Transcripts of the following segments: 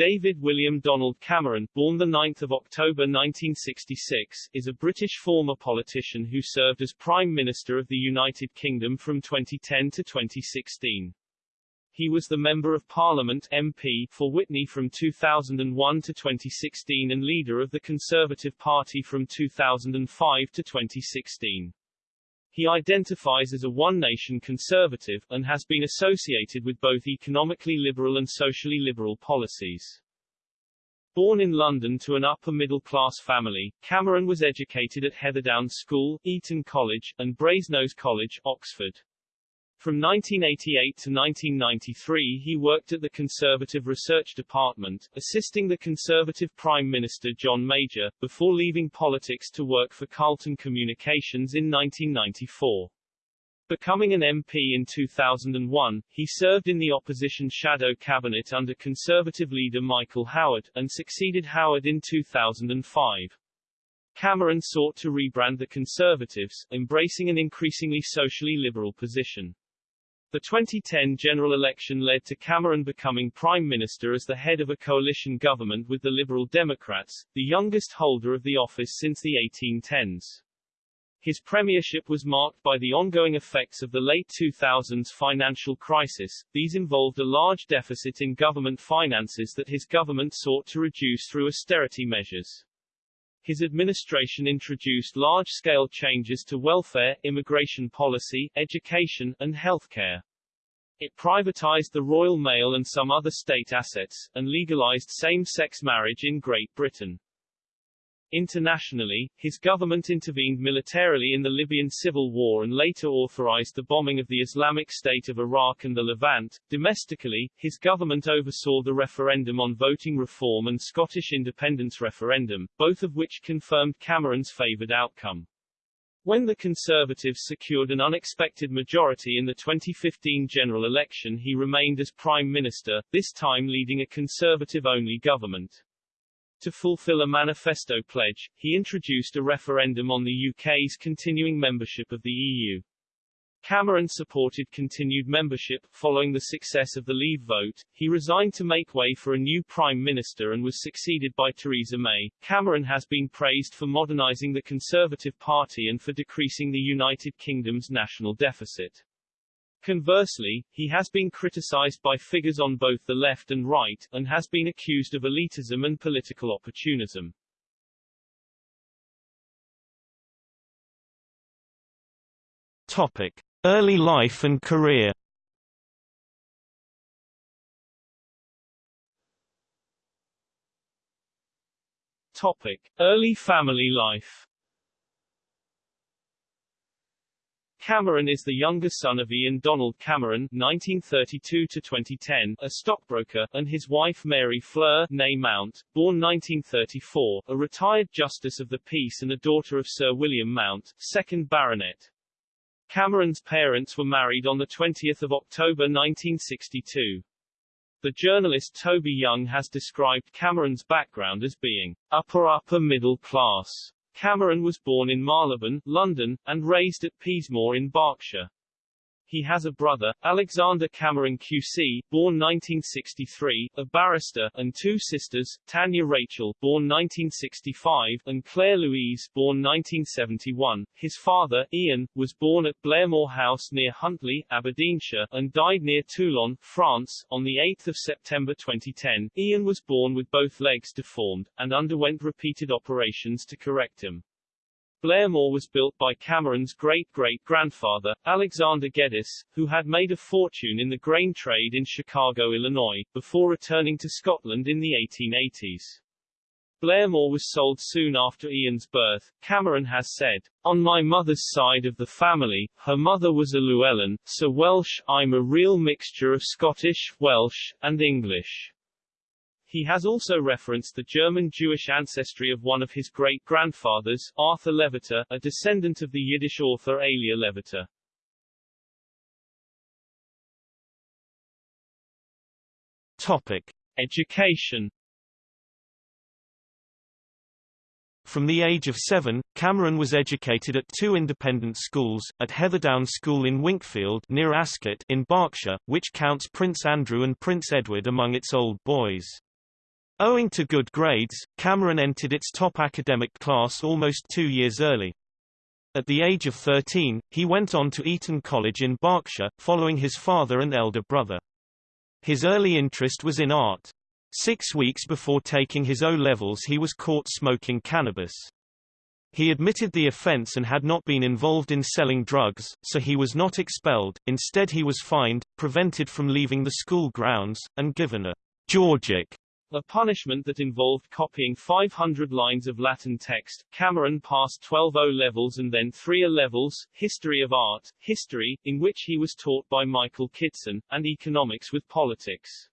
David William Donald Cameron, born 9 October 1966, is a British former politician who served as Prime Minister of the United Kingdom from 2010 to 2016. He was the Member of Parliament MP for Witney from 2001 to 2016 and leader of the Conservative Party from 2005 to 2016. He identifies as a one-nation conservative, and has been associated with both economically liberal and socially liberal policies. Born in London to an upper-middle-class family, Cameron was educated at Heatherdown School, Eton College, and Brasenose College, Oxford. From 1988 to 1993 he worked at the Conservative Research Department, assisting the Conservative Prime Minister John Major, before leaving politics to work for Carlton Communications in 1994. Becoming an MP in 2001, he served in the opposition shadow cabinet under Conservative leader Michael Howard, and succeeded Howard in 2005. Cameron sought to rebrand the Conservatives, embracing an increasingly socially liberal position. The 2010 general election led to Cameron becoming Prime Minister as the head of a coalition government with the Liberal Democrats, the youngest holder of the office since the 1810s. His premiership was marked by the ongoing effects of the late 2000s financial crisis. These involved a large deficit in government finances that his government sought to reduce through austerity measures. His administration introduced large-scale changes to welfare, immigration policy, education, and healthcare. It privatized the Royal Mail and some other state assets, and legalized same-sex marriage in Great Britain. Internationally, his government intervened militarily in the Libyan civil war and later authorized the bombing of the Islamic State of Iraq and the Levant. Domestically, his government oversaw the referendum on voting reform and Scottish independence referendum, both of which confirmed Cameron's favoured outcome. When the Conservatives secured an unexpected majority in the 2015 general election he remained as Prime Minister, this time leading a Conservative-only government. To fulfill a manifesto pledge, he introduced a referendum on the UK's continuing membership of the EU. Cameron supported continued membership. Following the success of the Leave vote, he resigned to make way for a new Prime Minister and was succeeded by Theresa May. Cameron has been praised for modernising the Conservative Party and for decreasing the United Kingdom's national deficit. Conversely, he has been criticized by figures on both the left and right, and has been accused of elitism and political opportunism. Topic. Early life and career Topic. Early family life Cameron is the younger son of Ian Donald Cameron (1932–2010), a stockbroker, and his wife Mary Fleur Mount, born 1934, a retired Justice of the Peace and a daughter of Sir William Mount, 2nd Baronet. Cameron's parents were married on 20 October 1962. The journalist Toby Young has described Cameron's background as being upper-upper middle class. Cameron was born in Marylebone, London, and raised at Peasmore in Berkshire. He has a brother, Alexander Cameron QC, born 1963, a barrister, and two sisters, Tanya Rachel, born 1965, and Claire Louise, born 1971. His father, Ian, was born at Blairmore House near Huntly, Aberdeenshire, and died near Toulon, France, on 8 September 2010. Ian was born with both legs deformed, and underwent repeated operations to correct them. Blairmore was built by Cameron's great-great-grandfather, Alexander Geddes, who had made a fortune in the grain trade in Chicago, Illinois, before returning to Scotland in the 1880s. Blairmore was sold soon after Ian's birth. Cameron has said, On my mother's side of the family, her mother was a Llewellyn, so Welsh, I'm a real mixture of Scottish, Welsh, and English. He has also referenced the German-Jewish ancestry of one of his great-grandfathers, Arthur Levita, a descendant of the Yiddish author Elia Levita. Topic. Education From the age of seven, Cameron was educated at two independent schools, at Heatherdown School in Winkfield near Ascot in Berkshire, which counts Prince Andrew and Prince Edward among its old boys. Owing to good grades, Cameron entered its top academic class almost two years early. At the age of 13, he went on to Eton College in Berkshire, following his father and elder brother. His early interest was in art. Six weeks before taking his O-levels he was caught smoking cannabis. He admitted the offense and had not been involved in selling drugs, so he was not expelled, instead he was fined, prevented from leaving the school grounds, and given a Georgic a punishment that involved copying 500 lines of Latin text. Cameron passed 12 O levels and then 3 A levels, History of Art, History, in which he was taught by Michael Kitson, and Economics with Politics.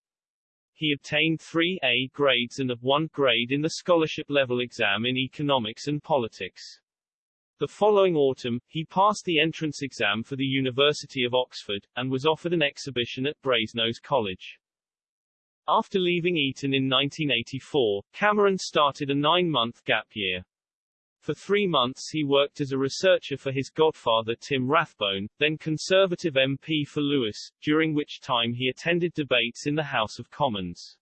He obtained 3 A grades and a 1 grade in the scholarship level exam in Economics and Politics. The following autumn, he passed the entrance exam for the University of Oxford, and was offered an exhibition at Brasenose College. After leaving Eton in 1984, Cameron started a nine-month gap year. For three months he worked as a researcher for his godfather Tim Rathbone, then Conservative MP for Lewes, during which time he attended debates in the House of Commons.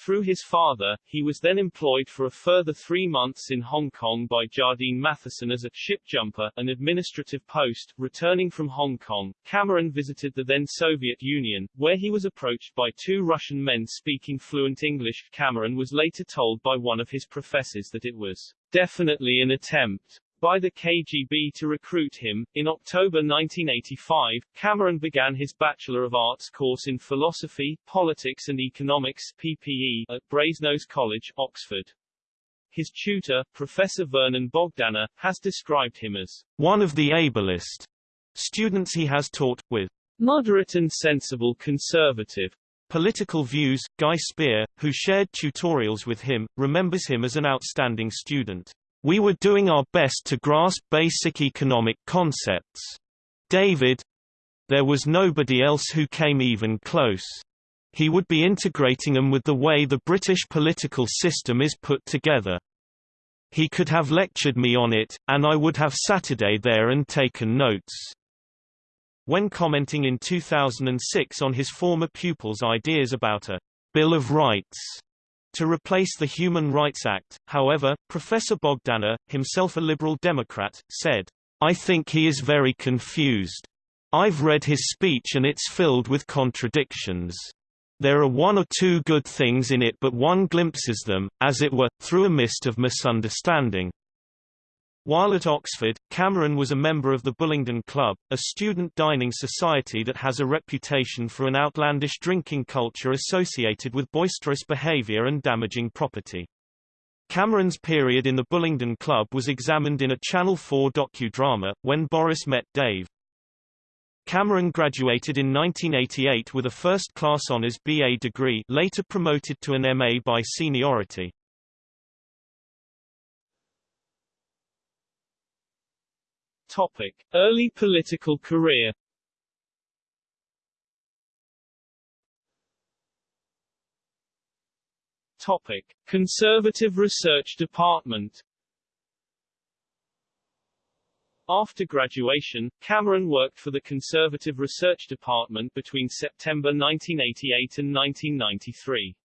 Through his father, he was then employed for a further three months in Hong Kong by Jardine Matheson as a ship jumper, an administrative post. Returning from Hong Kong, Cameron visited the then Soviet Union, where he was approached by two Russian men speaking fluent English. Cameron was later told by one of his professors that it was definitely an attempt by the KGB to recruit him. In October 1985, Cameron began his Bachelor of Arts course in Philosophy, Politics and Economics PPE at Brasenose College, Oxford. His tutor, Professor Vernon Bogdanor, has described him as one of the ablest students he has taught, with moderate and sensible conservative political views. Guy Spier, who shared tutorials with him, remembers him as an outstanding student. We were doing our best to grasp basic economic concepts. David there was nobody else who came even close. He would be integrating them with the way the British political system is put together. He could have lectured me on it, and I would have Saturday there and taken notes. When commenting in 2006 on his former pupil's ideas about a Bill of Rights, to replace the Human Rights Act. However, Professor Bogdanor, himself a Liberal Democrat, said, I think he is very confused. I've read his speech and it's filled with contradictions. There are one or two good things in it but one glimpses them, as it were, through a mist of misunderstanding. While at Oxford, Cameron was a member of the Bullingdon Club, a student dining society that has a reputation for an outlandish drinking culture associated with boisterous behavior and damaging property. Cameron's period in the Bullingdon Club was examined in a Channel 4 docudrama, When Boris Met Dave. Cameron graduated in 1988 with a first-class honours BA degree later promoted to an MA by seniority. Topic. Early political career Topic. Conservative Research Department After graduation, Cameron worked for the Conservative Research Department between September 1988 and 1993.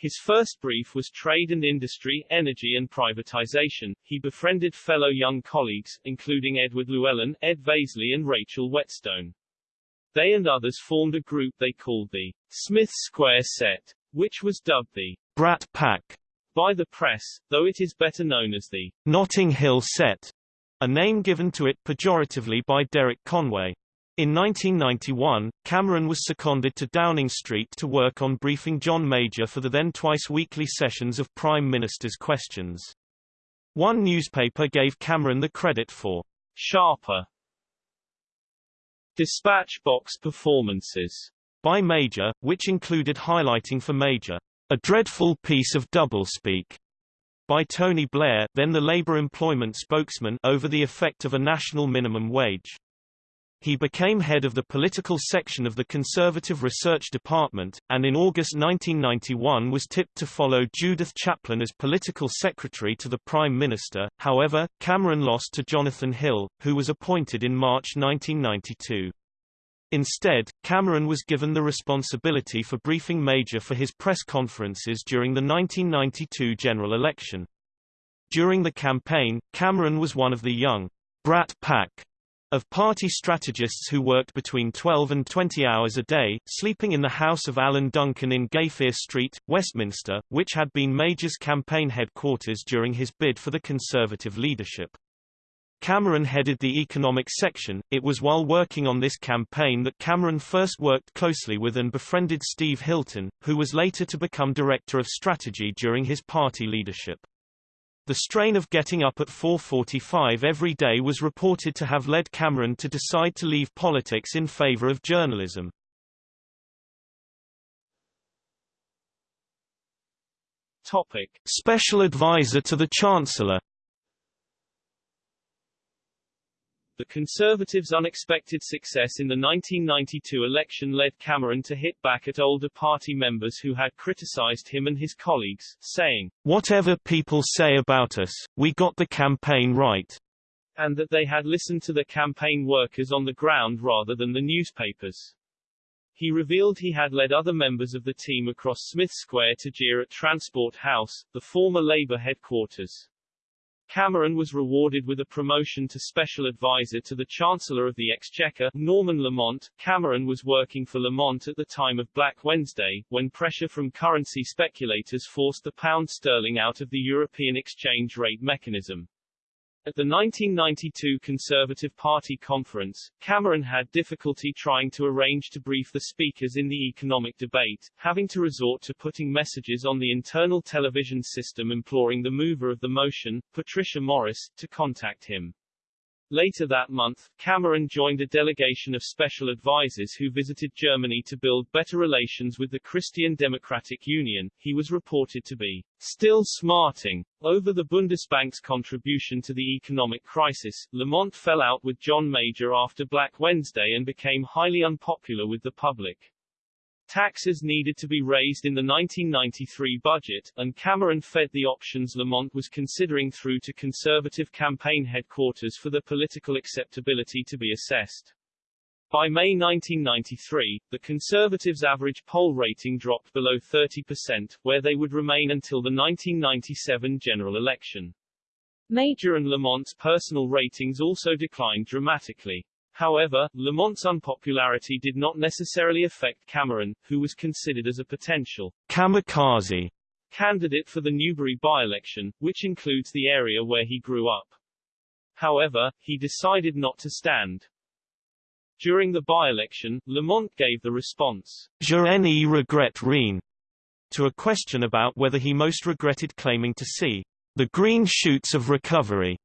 His first brief was trade and industry, energy and privatization. He befriended fellow young colleagues, including Edward Llewellyn, Ed Vaizey and Rachel Whetstone. They and others formed a group they called the Smith Square Set, which was dubbed the Brat Pack by the press, though it is better known as the Notting Hill Set, a name given to it pejoratively by Derek Conway. In 1991, Cameron was seconded to Downing Street to work on briefing John Major for the then twice-weekly sessions of Prime Minister's Questions. One newspaper gave Cameron the credit for sharper dispatch box performances by Major, which included highlighting for Major, a dreadful piece of doublespeak by Tony Blair, then the Labour employment spokesman, over the effect of a national minimum wage. He became head of the political section of the Conservative Research Department, and in August 1991 was tipped to follow Judith Chaplin as political secretary to the Prime Minister. However, Cameron lost to Jonathan Hill, who was appointed in March 1992. Instead, Cameron was given the responsibility for briefing Major for his press conferences during the 1992 general election. During the campaign, Cameron was one of the young brat pack of party strategists who worked between 12 and 20 hours a day, sleeping in the house of Alan Duncan in Gayfere Street, Westminster, which had been Major's campaign headquarters during his bid for the Conservative leadership. Cameron headed the economic section. It was while working on this campaign that Cameron first worked closely with and befriended Steve Hilton, who was later to become Director of Strategy during his party leadership. The strain of getting up at 4.45 every day was reported to have led Cameron to decide to leave politics in favor of journalism. Topic. Special advisor to the Chancellor The Conservatives' unexpected success in the 1992 election led Cameron to hit back at older party members who had criticized him and his colleagues, saying, Whatever people say about us, we got the campaign right. And that they had listened to the campaign workers on the ground rather than the newspapers. He revealed he had led other members of the team across Smith Square to jeer at Transport House, the former Labour headquarters. Cameron was rewarded with a promotion to Special Advisor to the Chancellor of the Exchequer, Norman Lamont. Cameron was working for Lamont at the time of Black Wednesday, when pressure from currency speculators forced the pound sterling out of the European exchange rate mechanism. At the 1992 Conservative Party conference, Cameron had difficulty trying to arrange to brief the speakers in the economic debate, having to resort to putting messages on the internal television system imploring the mover of the motion, Patricia Morris, to contact him. Later that month, Cameron joined a delegation of special advisers who visited Germany to build better relations with the Christian Democratic Union. He was reported to be still smarting over the Bundesbank's contribution to the economic crisis. Lamont fell out with John Major after Black Wednesday and became highly unpopular with the public. Taxes needed to be raised in the 1993 budget, and Cameron fed the options Lamont was considering through to Conservative campaign headquarters for the political acceptability to be assessed. By May 1993, the Conservatives' average poll rating dropped below 30%, where they would remain until the 1997 general election. Major and Lamont's personal ratings also declined dramatically. However, Lamont's unpopularity did not necessarily affect Cameron, who was considered as a potential kamikaze candidate for the Newbury by-election, which includes the area where he grew up. However, he decided not to stand. During the by-election, Lamont gave the response, Je regrette rien, to a question about whether he most regretted claiming to see the green shoots of recovery,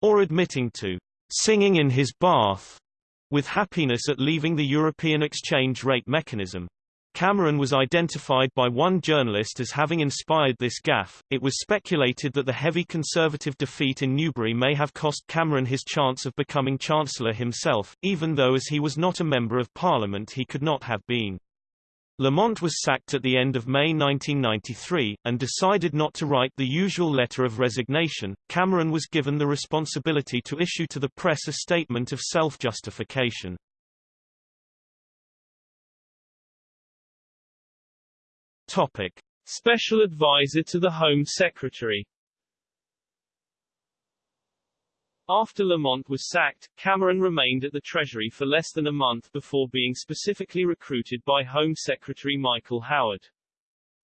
or admitting to singing in his bath with happiness at leaving the European exchange rate mechanism. Cameron was identified by one journalist as having inspired this gaffe. It was speculated that the heavy conservative defeat in Newbury may have cost Cameron his chance of becoming Chancellor himself, even though as he was not a Member of Parliament he could not have been. Lamont was sacked at the end of May 1993, and decided not to write the usual letter of resignation. Cameron was given the responsibility to issue to the press a statement of self-justification. Topic. Special Advisor to the Home Secretary After Lamont was sacked, Cameron remained at the Treasury for less than a month before being specifically recruited by Home Secretary Michael Howard.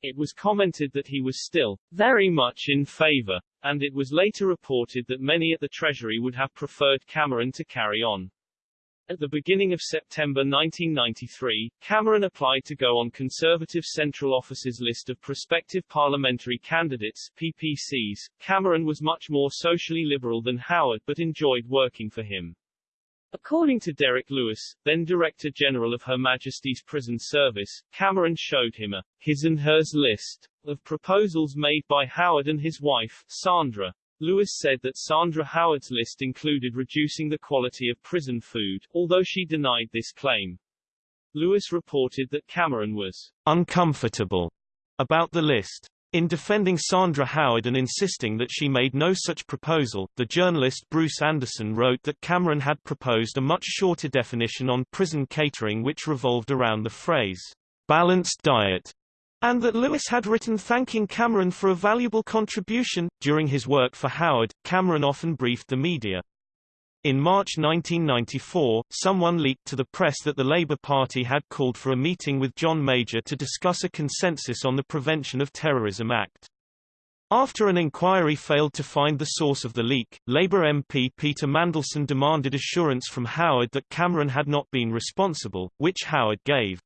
It was commented that he was still very much in favor, and it was later reported that many at the Treasury would have preferred Cameron to carry on. At the beginning of September 1993, Cameron applied to go on Conservative Central Office's list of prospective parliamentary candidates PPCs. Cameron was much more socially liberal than Howard but enjoyed working for him. According to Derek Lewis, then Director General of Her Majesty's Prison Service, Cameron showed him a his and hers list of proposals made by Howard and his wife, Sandra. Lewis said that Sandra Howard's list included reducing the quality of prison food, although she denied this claim. Lewis reported that Cameron was uncomfortable about the list. In defending Sandra Howard and insisting that she made no such proposal, the journalist Bruce Anderson wrote that Cameron had proposed a much shorter definition on prison catering which revolved around the phrase, balanced diet, and that Lewis had written thanking Cameron for a valuable contribution. During his work for Howard, Cameron often briefed the media. In March 1994, someone leaked to the press that the Labour Party had called for a meeting with John Major to discuss a consensus on the Prevention of Terrorism Act. After an inquiry failed to find the source of the leak, Labour MP Peter Mandelson demanded assurance from Howard that Cameron had not been responsible, which Howard gave.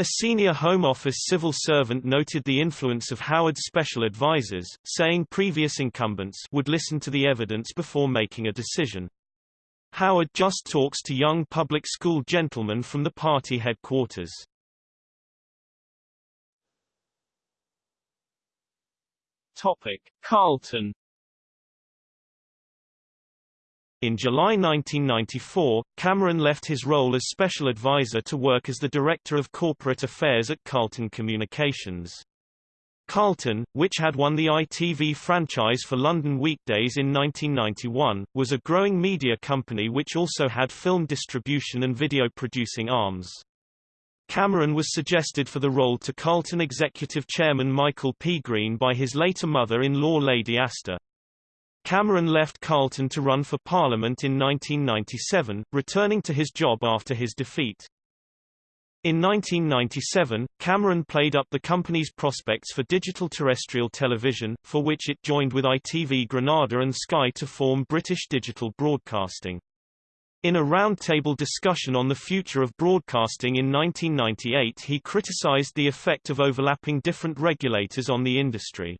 A senior Home Office civil servant noted the influence of Howard's special advisers, saying previous incumbents would listen to the evidence before making a decision. Howard just talks to young public school gentlemen from the party headquarters. Topic: Carlton. In July 1994, Cameron left his role as special advisor to work as the Director of Corporate Affairs at Carlton Communications. Carlton, which had won the ITV franchise for London weekdays in 1991, was a growing media company which also had film distribution and video producing arms. Cameron was suggested for the role to Carlton executive chairman Michael P. Green by his later mother-in-law Lady Astor. Cameron left Carlton to run for Parliament in 1997, returning to his job after his defeat. In 1997, Cameron played up the company's prospects for digital terrestrial television, for which it joined with ITV Granada and Sky to form British Digital Broadcasting. In a roundtable discussion on the future of broadcasting in 1998 he criticised the effect of overlapping different regulators on the industry.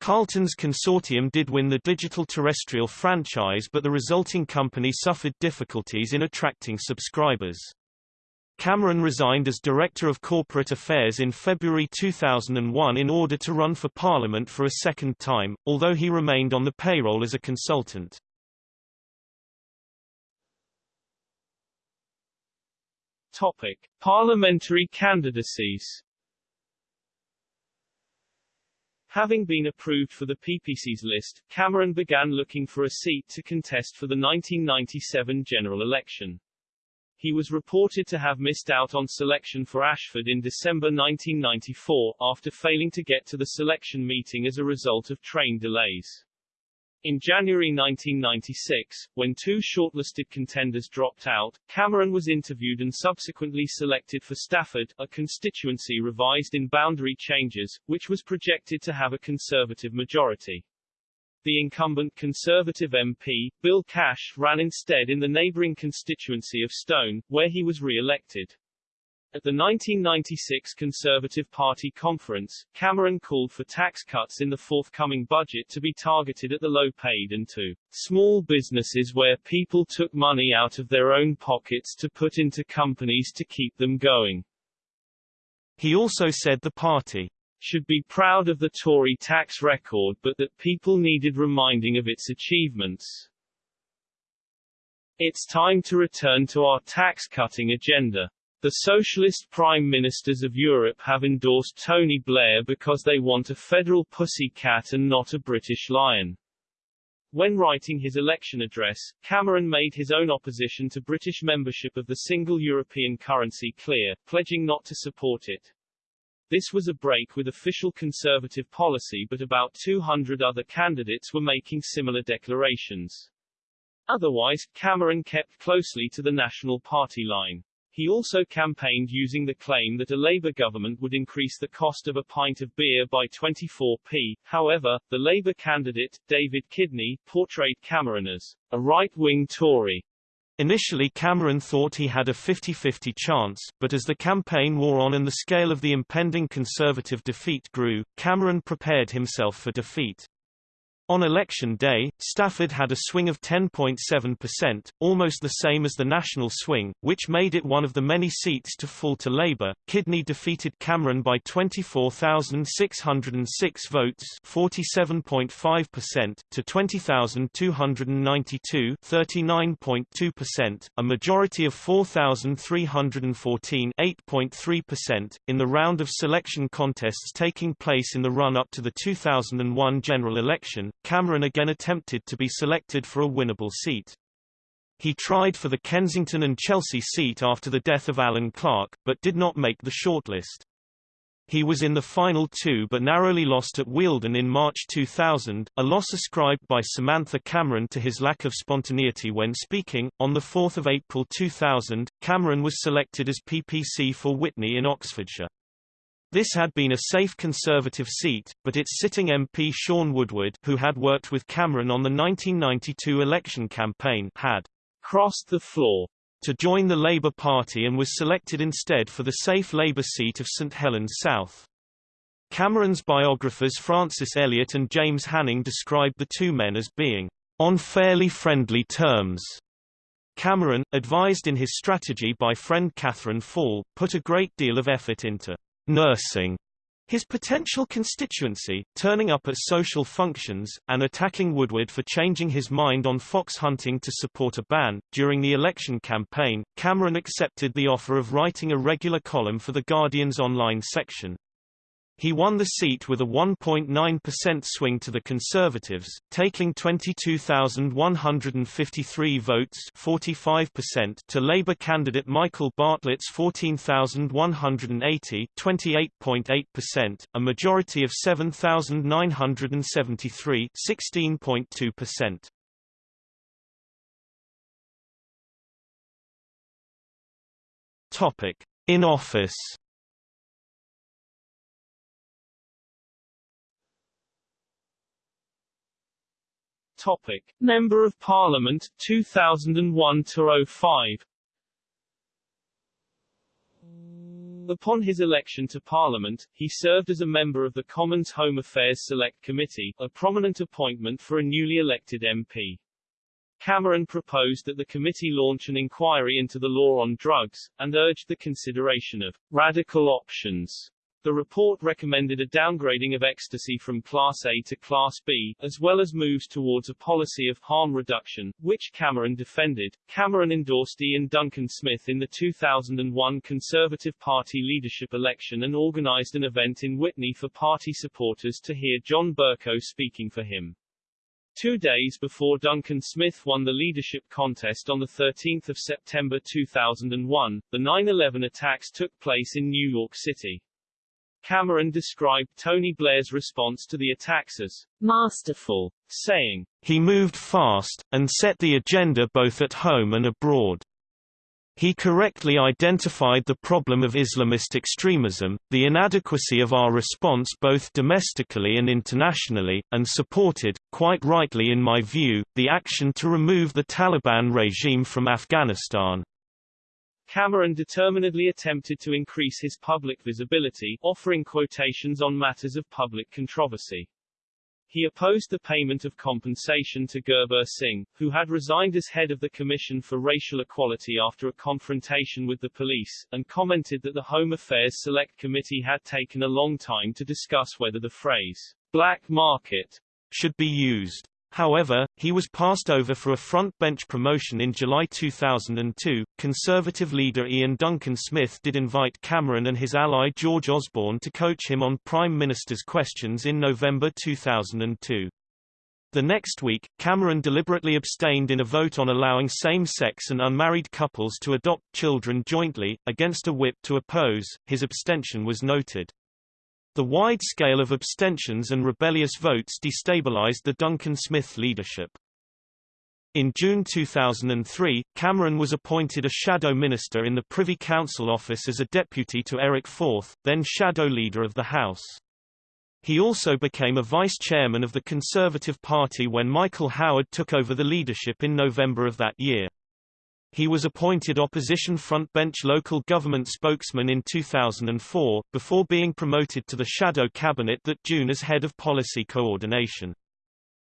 Carlton's consortium did win the digital terrestrial franchise but the resulting company suffered difficulties in attracting subscribers. Cameron resigned as Director of Corporate Affairs in February 2001 in order to run for Parliament for a second time, although he remained on the payroll as a consultant. Topic: Parliamentary candidacies. Having been approved for the PPC's list, Cameron began looking for a seat to contest for the 1997 general election. He was reported to have missed out on selection for Ashford in December 1994, after failing to get to the selection meeting as a result of train delays. In January 1996, when two shortlisted contenders dropped out, Cameron was interviewed and subsequently selected for Stafford, a constituency revised in boundary changes, which was projected to have a Conservative majority. The incumbent Conservative MP, Bill Cash, ran instead in the neighbouring constituency of Stone, where he was re-elected. At the 1996 Conservative Party conference, Cameron called for tax cuts in the forthcoming budget to be targeted at the low-paid and to small businesses where people took money out of their own pockets to put into companies to keep them going. He also said the party should be proud of the Tory tax record but that people needed reminding of its achievements. It's time to return to our tax-cutting agenda. The socialist prime ministers of Europe have endorsed Tony Blair because they want a federal pussy cat and not a British lion. When writing his election address, Cameron made his own opposition to British membership of the single European currency clear, pledging not to support it. This was a break with official conservative policy but about 200 other candidates were making similar declarations. Otherwise, Cameron kept closely to the National Party line. He also campaigned using the claim that a Labour government would increase the cost of a pint of beer by 24p. However, the Labour candidate, David Kidney, portrayed Cameron as a right-wing Tory Initially Cameron thought he had a 50-50 chance, but as the campaign wore on and the scale of the impending Conservative defeat grew, Cameron prepared himself for defeat. On election day, Stafford had a swing of 10.7%, almost the same as the national swing, which made it one of the many seats to fall to Labour. Kidney defeated Cameron by 24,606 votes, 47.5%, to 20,292, 39.2%, a majority of 4,314, 8.3%, in the round of selection contests taking place in the run-up to the 2001 general election. Cameron again attempted to be selected for a winnable seat. He tried for the Kensington and Chelsea seat after the death of Alan Clark, but did not make the shortlist. He was in the final two but narrowly lost at Wealden in March 2000, a loss ascribed by Samantha Cameron to his lack of spontaneity when speaking. On 4 April 2000, Cameron was selected as PPC for Witney in Oxfordshire. This had been a safe Conservative seat, but its sitting MP Shaun Woodward who had worked with Cameron on the 1992 election campaign had crossed the floor to join the Labour Party and was selected instead for the safe Labour seat of St Helens South. Cameron's biographers Francis Elliott and James Hanning described the two men as being on fairly friendly terms. Cameron, advised in his strategy by friend Catherine Fall, put a great deal of effort into nursing his potential constituency, turning up at social functions, and attacking Woodward for changing his mind on fox hunting to support a ban. During the election campaign, Cameron accepted the offer of writing a regular column for The Guardian's online section. He won the seat with a 1.9% swing to the Conservatives, taking 22,153 votes 45% to Labour candidate Michael Bartlett's 14,180 28.8%, a majority of 7,973 16.2%. Topic. In office Topic: Member of Parliament 2001 to 05. Upon his election to Parliament, he served as a member of the Commons Home Affairs Select Committee, a prominent appointment for a newly elected MP. Cameron proposed that the committee launch an inquiry into the law on drugs, and urged the consideration of radical options the report recommended a downgrading of ecstasy from Class A to Class B, as well as moves towards a policy of harm reduction, which Cameron defended. Cameron endorsed Iain Duncan Smith in the 2001 Conservative Party leadership election and organized an event in Witney for party supporters to hear John Bercow speaking for him. Two days before Duncan Smith won the leadership contest on 13 September 2001, the 9-11 attacks took place in New York City. Cameron described Tony Blair's response to the attacks as masterful, saying, He moved fast, and set the agenda both at home and abroad. He correctly identified the problem of Islamist extremism, the inadequacy of our response both domestically and internationally, and supported, quite rightly in my view, the action to remove the Taliban regime from Afghanistan. Cameron determinedly attempted to increase his public visibility, offering quotations on matters of public controversy. He opposed the payment of compensation to Gurbux Singh, who had resigned as head of the Commission for Racial Equality after a confrontation with the police, and commented that the Home Affairs Select Committee had taken a long time to discuss whether the phrase, black market, should be used. However, he was passed over for a front-bench promotion in July 2002. Conservative leader Iain Duncan Smith did invite Cameron and his ally George Osborne to coach him on Prime Minister's questions in November 2002. The next week, Cameron deliberately abstained in a vote on allowing same-sex and unmarried couples to adopt children jointly, against a whip to oppose. His abstention was noted. The wide scale of abstentions and rebellious votes destabilized the Duncan Smith leadership. In June 2003, Cameron was appointed a shadow minister in the Privy Council office as a deputy to Eric Forth, then shadow leader of the House. He also became a vice chairman of the Conservative Party when Michael Howard took over the leadership in November of that year. He was appointed opposition frontbench local government spokesman in 2004, before being promoted to the shadow cabinet that June as head of policy coordination.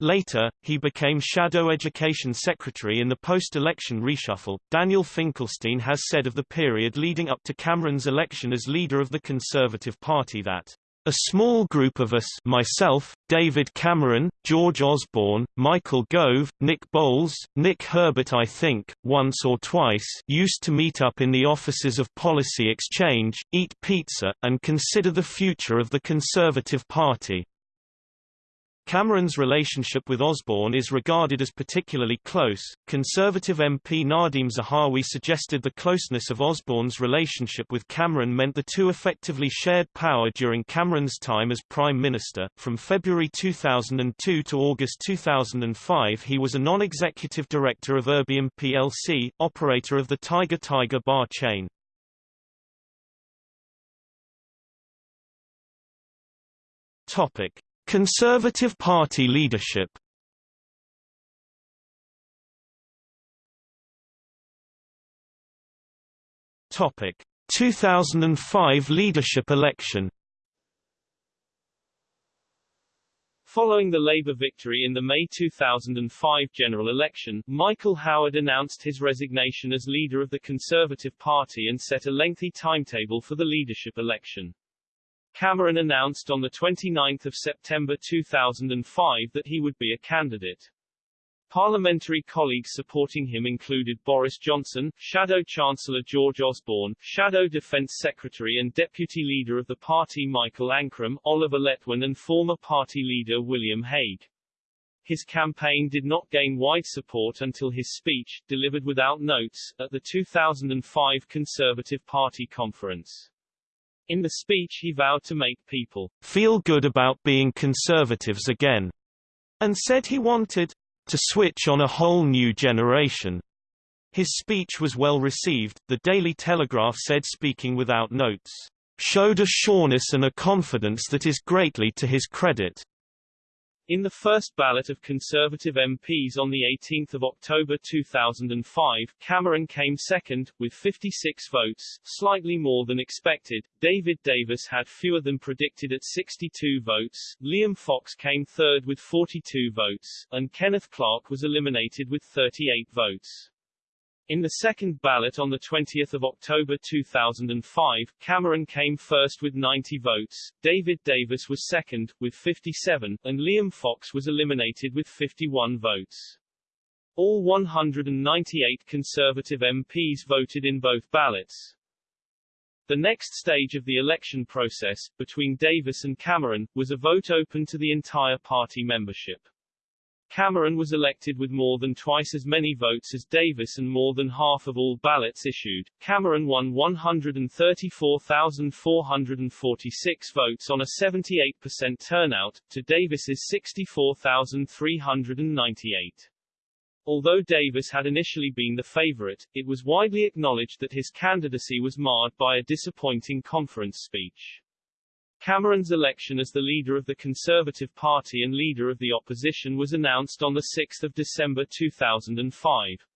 Later, he became Shadow Education Secretary in the post-election reshuffle. Daniel Finkelstein has said of the period leading up to Cameron's election as leader of the Conservative Party that a small group of us myself, David Cameron, George Osborne, Michael Gove, Nick Boles, Nick Herbert I think, once or twice used to meet up in the offices of Policy Exchange, eat pizza, and consider the future of the Conservative Party. Cameron's relationship with Osborne is regarded as particularly close. Conservative MP Nadhim Zahawi suggested the closeness of Osborne's relationship with Cameron meant the two effectively shared power during Cameron's time as Prime Minister. From February 2002 to August 2005, he was a non executive director of Urbium plc, operator of the Tiger Tiger bar chain. Topic. Conservative Party leadership. Topic. 2005 leadership election. Following the Labour victory in the May 2005 general election, Michael Howard announced his resignation as leader of the Conservative Party and set a lengthy timetable for the leadership election. Cameron announced on 29 September 2005 that he would be a candidate. Parliamentary colleagues supporting him included Boris Johnson, Shadow Chancellor George Osborne, Shadow Defence Secretary and Deputy Leader of the party Michael Ancram, Oliver Letwin and former party leader William Hague. His campaign did not gain wide support until his speech, delivered without notes, at the 2005 Conservative Party conference. In the speech he vowed to make people feel good about being conservatives again, and said he wanted to switch on a whole new generation. His speech was well received, the Daily Telegraph said speaking without notes, showed a sureness and a confidence that is greatly to his credit. In the first ballot of Conservative MPs on 18 October 2005, Cameron came second, with 56 votes, slightly more than expected. David Davis had fewer than predicted at 62 votes, Liam Fox came third with 42 votes, and Kenneth Clarke was eliminated with 38 votes. In the second ballot on 20 October 2005, Cameron came first with 90 votes, David Davis was second, with 57, and Liam Fox was eliminated with 51 votes. All 198 Conservative MPs voted in both ballots. The next stage of the election process, between Davis and Cameron, was a vote open to the entire party membership. Cameron was elected with more than twice as many votes as Davis and more than half of all ballots issued. Cameron won 134,446 votes on a 78% turnout, to Davis's 64,398. Although Davis had initially been the favorite, it was widely acknowledged that his candidacy was marred by a disappointing conference speech. Cameron's election as the leader of the Conservative Party and leader of the opposition was announced on 6 December 2005.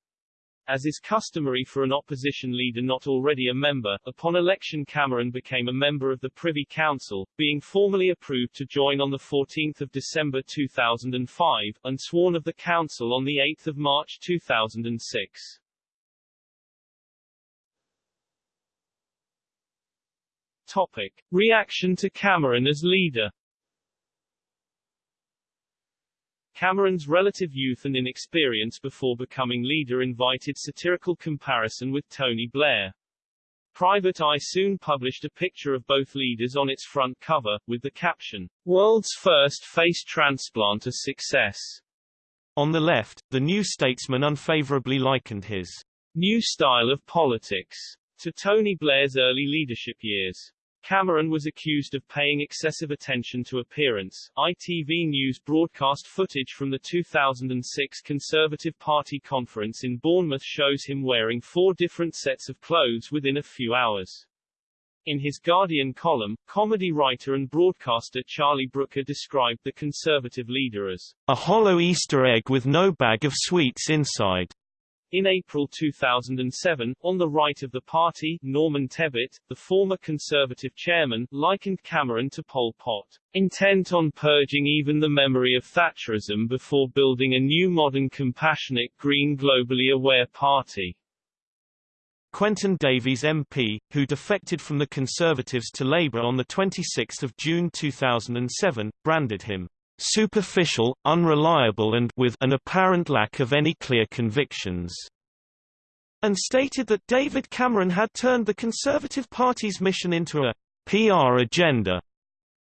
As is customary for an opposition leader not already a member, upon election Cameron became a member of the Privy Council, being formally approved to join on 14 December 2005, and sworn of the Council on 8 March 2006. Topic. Reaction to Cameron as leader Cameron's relative youth and inexperience before becoming leader invited satirical comparison with Tony Blair. Private Eye soon published a picture of both leaders on its front cover, with the caption, World's first face transplant a success. On the left, the New Statesman unfavorably likened his new style of politics to Tony Blair's early leadership years. Cameron was accused of paying excessive attention to appearance. ITV News broadcast footage from the 2006 Conservative Party conference in Bournemouth shows him wearing four different sets of clothes within a few hours. In his Guardian column, comedy writer and broadcaster Charlie Brooker described the Conservative leader as a hollow Easter egg with no bag of sweets inside. In April 2007, on the right of the party, Norman Tebbit, the former Conservative chairman, likened Cameron to Pol Pot, intent on purging even the memory of Thatcherism before building a new modern compassionate green globally aware party. Quentin Davies MP, who defected from the Conservatives to Labour on 26 June 2007, branded him superficial, unreliable and with an apparent lack of any clear convictions, and stated that David Cameron had turned the Conservative Party's mission into a PR agenda.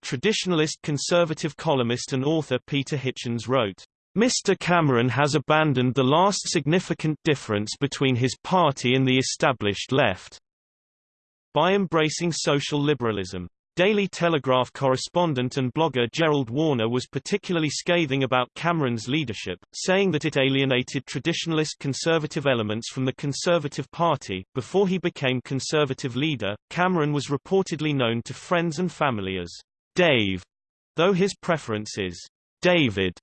Traditionalist conservative columnist and author Peter Hitchens wrote, Mr. Cameron has abandoned the last significant difference between his party and the established left by embracing social liberalism. Daily Telegraph correspondent and blogger Gerald Warner was particularly scathing about Cameron's leadership, saying that it alienated traditionalist conservative elements from the Conservative Party. Before he became Conservative leader, Cameron was reportedly known to friends and family as Dave, though his preference is David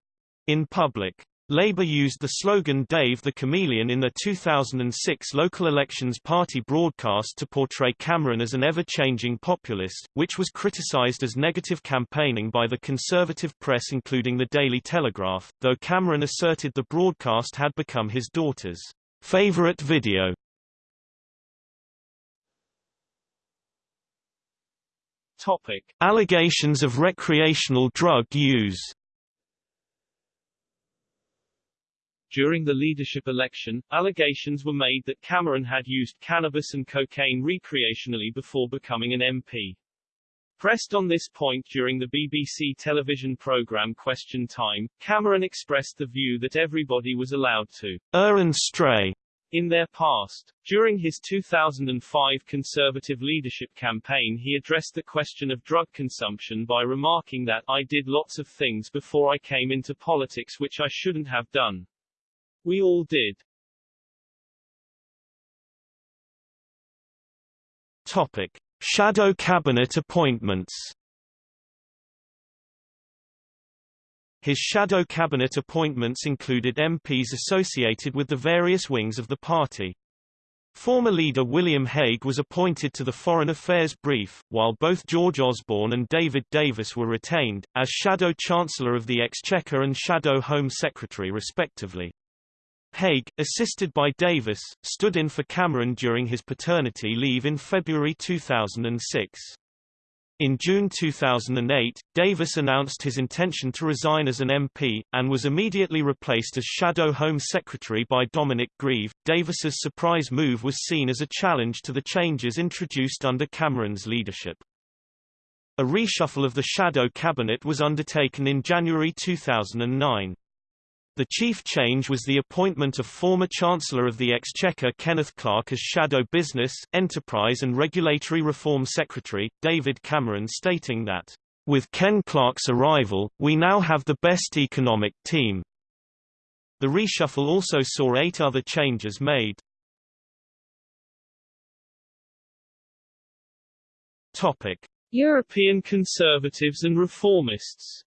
in public. Labour used the slogan Dave the Chameleon in the 2006 local elections party broadcast to portray Cameron as an ever-changing populist, which was criticised as negative campaigning by the conservative press including the Daily Telegraph, though Cameron asserted the broadcast had become his daughter's favourite video. Topic. Allegations of recreational drug use During the leadership election, allegations were made that Cameron had used cannabis and cocaine recreationally before becoming an MP. Pressed on this point during the BBC television programme Question Time, Cameron expressed the view that everybody was allowed to err and stray in their past. During his 2005 Conservative leadership campaign he addressed the question of drug consumption by remarking that, I did lots of things before I came into politics which I shouldn't have done. We all did. Topic: Shadow cabinet appointments. His shadow cabinet appointments included MPs associated with the various wings of the party. Former leader William Hague was appointed to the Foreign Affairs Brief, while both George Osborne and David Davis were retained, as Shadow Chancellor of the Exchequer and Shadow Home Secretary respectively. Hague, assisted by Davis, stood in for Cameron during his paternity leave in February 2006. In June 2008, Davis announced his intention to resign as an MP, and was immediately replaced as Shadow Home Secretary by Dominic Grieve. Davis's surprise move was seen as a challenge to the changes introduced under Cameron's leadership. A reshuffle of the Shadow Cabinet was undertaken in January 2009. The chief change was the appointment of former Chancellor of the Exchequer Kenneth Clarke as Shadow Business, Enterprise and Regulatory Reform Secretary, David Cameron stating that, "...with Ken Clarke's arrival, we now have the best economic team." The reshuffle also saw eight other changes made. European conservatives and reformists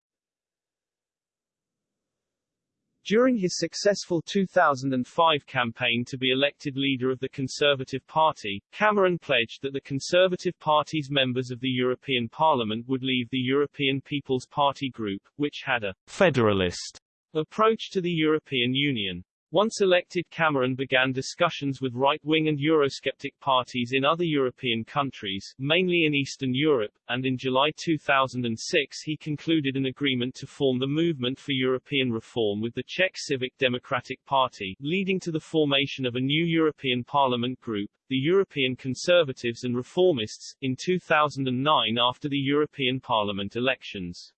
During his successful 2005 campaign to be elected leader of the Conservative Party, Cameron pledged that the Conservative Party's members of the European Parliament would leave the European People's Party group, which had a federalist approach to the European Union. Once elected Cameron began discussions with right-wing and Eurosceptic parties in other European countries, mainly in Eastern Europe, and in July 2006 he concluded an agreement to form the Movement for European Reform with the Czech Civic Democratic Party, leading to the formation of a new European Parliament group, the European Conservatives and Reformists, in 2009 after the European Parliament elections.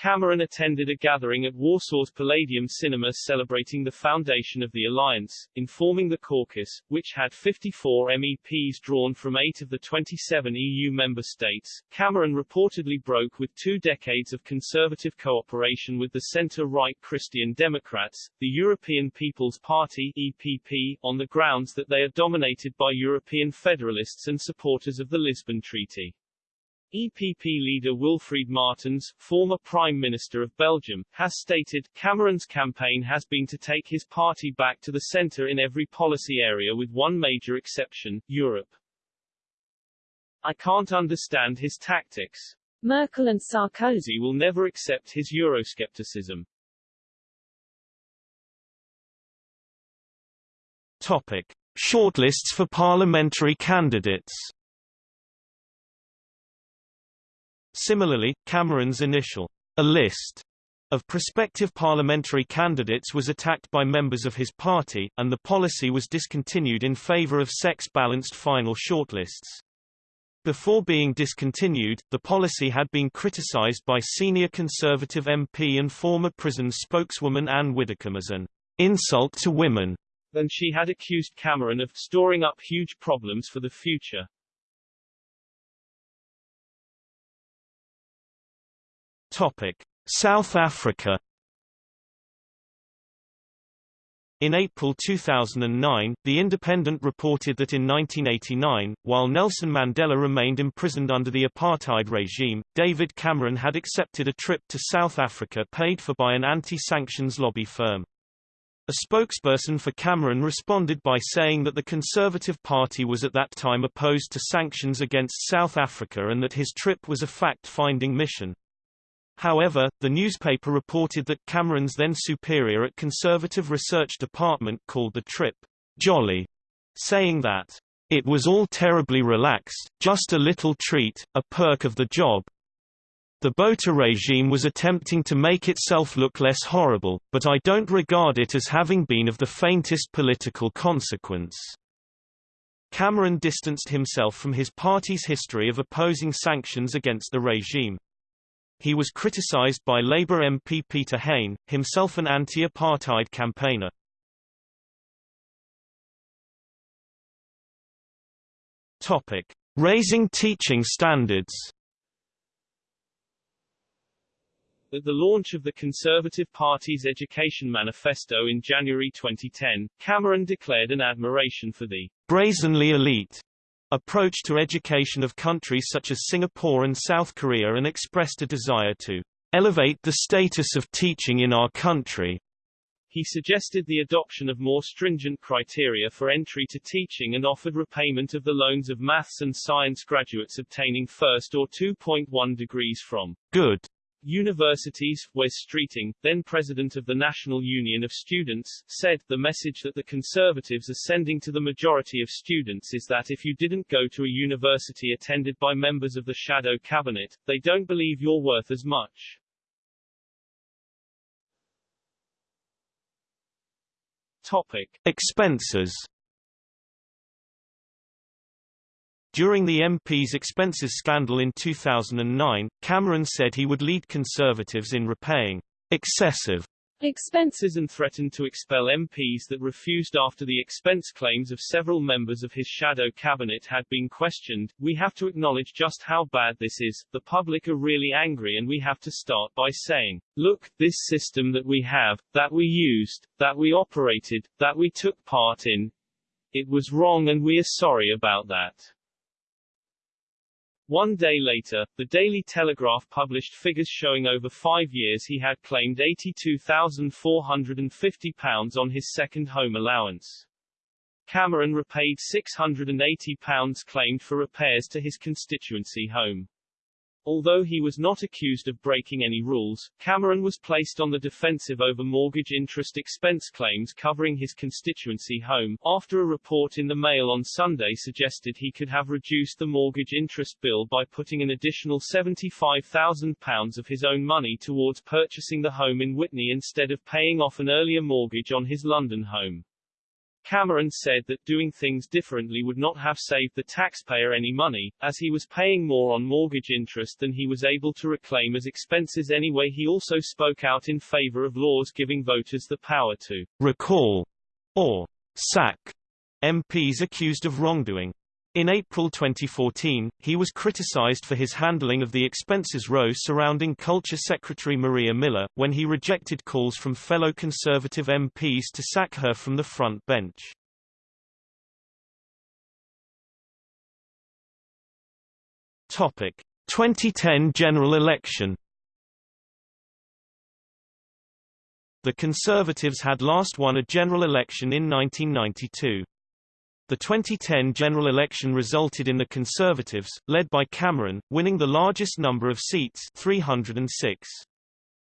Cameron attended a gathering at Warsaw's Palladium Cinema celebrating the foundation of the alliance, informing the caucus, which had 54 MEPs drawn from eight of the 27 EU member states. Cameron reportedly broke with two decades of conservative cooperation with the centre-right Christian Democrats, the European People's Party EPP, on the grounds that they are dominated by European federalists and supporters of the Lisbon Treaty. EPP leader Wilfried Martens, former Prime Minister of Belgium, has stated, Cameron's campaign has been to take his party back to the centre in every policy area with one major exception, Europe. I can't understand his tactics. Merkel and Sarkozy will never accept his Euroscepticism. Topic. Shortlists for parliamentary candidates Similarly, Cameron's initial a list of prospective parliamentary candidates was attacked by members of his party, and the policy was discontinued in favour of sex-balanced final shortlists. Before being discontinued, the policy had been criticised by senior Conservative MP and former prison spokeswoman Ann Widdecombe as an insult to women. Then she had accused Cameron of storing up huge problems for the future. South Africa. In April 2009, The Independent reported that in 1989, while Nelson Mandela remained imprisoned under the apartheid regime, David Cameron had accepted a trip to South Africa paid for by an anti-sanctions lobby firm. A spokesperson for Cameron responded by saying that the Conservative Party was at that time opposed to sanctions against South Africa and that his trip was a fact-finding mission. However, the newspaper reported that Cameron's then superior at Conservative Research Department called the trip jolly, saying that it was all terribly relaxed, just a little treat, a perk of the job. The Botha regime was attempting to make itself look less horrible, but I don't regard it as having been of the faintest political consequence. Cameron distanced himself from his party's history of opposing sanctions against the regime. He was criticized by Labour MP Peter Hain, himself an anti-apartheid campaigner. Topic: Raising teaching standards. At the launch of the Conservative Party's Education Manifesto in January 2010, Cameron declared an admiration for the brazenly elite approach to education of countries such as Singapore and South Korea and expressed a desire to elevate the status of teaching in our country. He suggested the adoption of more stringent criteria for entry to teaching and offered repayment of the loans of maths and science graduates obtaining first or 2.1 degrees from good Universities, Wes Streeting, then president of the National Union of Students, said, the message that the Conservatives are sending to the majority of students is that if you didn't go to a university attended by members of the shadow cabinet, they don't believe you're worth as much. Topic. Expenses During the MP's expenses scandal in 2009, Cameron said he would lead Conservatives in repaying excessive expenses and threatened to expel MPs that refused after the expense claims of several members of his shadow cabinet had been questioned. We have to acknowledge just how bad this is. The public are really angry and we have to start by saying, look, this system that we have, that we used, that we operated, that we took part in, it was wrong and we are sorry about that. One day later, the Daily Telegraph published figures showing over five years he had claimed £82,450 on his second home allowance. Cameron repaid £680 claimed for repairs to his constituency home. Although he was not accused of breaking any rules, Cameron was placed on the defensive over mortgage interest expense claims covering his constituency home, after a report in the Mail on Sunday suggested he could have reduced the mortgage interest bill by putting an additional £75,000 of his own money towards purchasing the home in Witney instead of paying off an earlier mortgage on his London home. Cameron said that doing things differently would not have saved the taxpayer any money, as he was paying more on mortgage interest than he was able to reclaim as expenses anyway. He also spoke out in favor of laws giving voters the power to recall or sack MPs accused of wrongdoing. In April 2014, he was criticized for his handling of the expenses row surrounding Culture Secretary Maria Miller, when he rejected calls from fellow Conservative MPs to sack her from the front bench. Topic. 2010 general election The Conservatives had last won a general election in 1992. The 2010 general election resulted in the Conservatives, led by Cameron, winning the largest number of seats 306.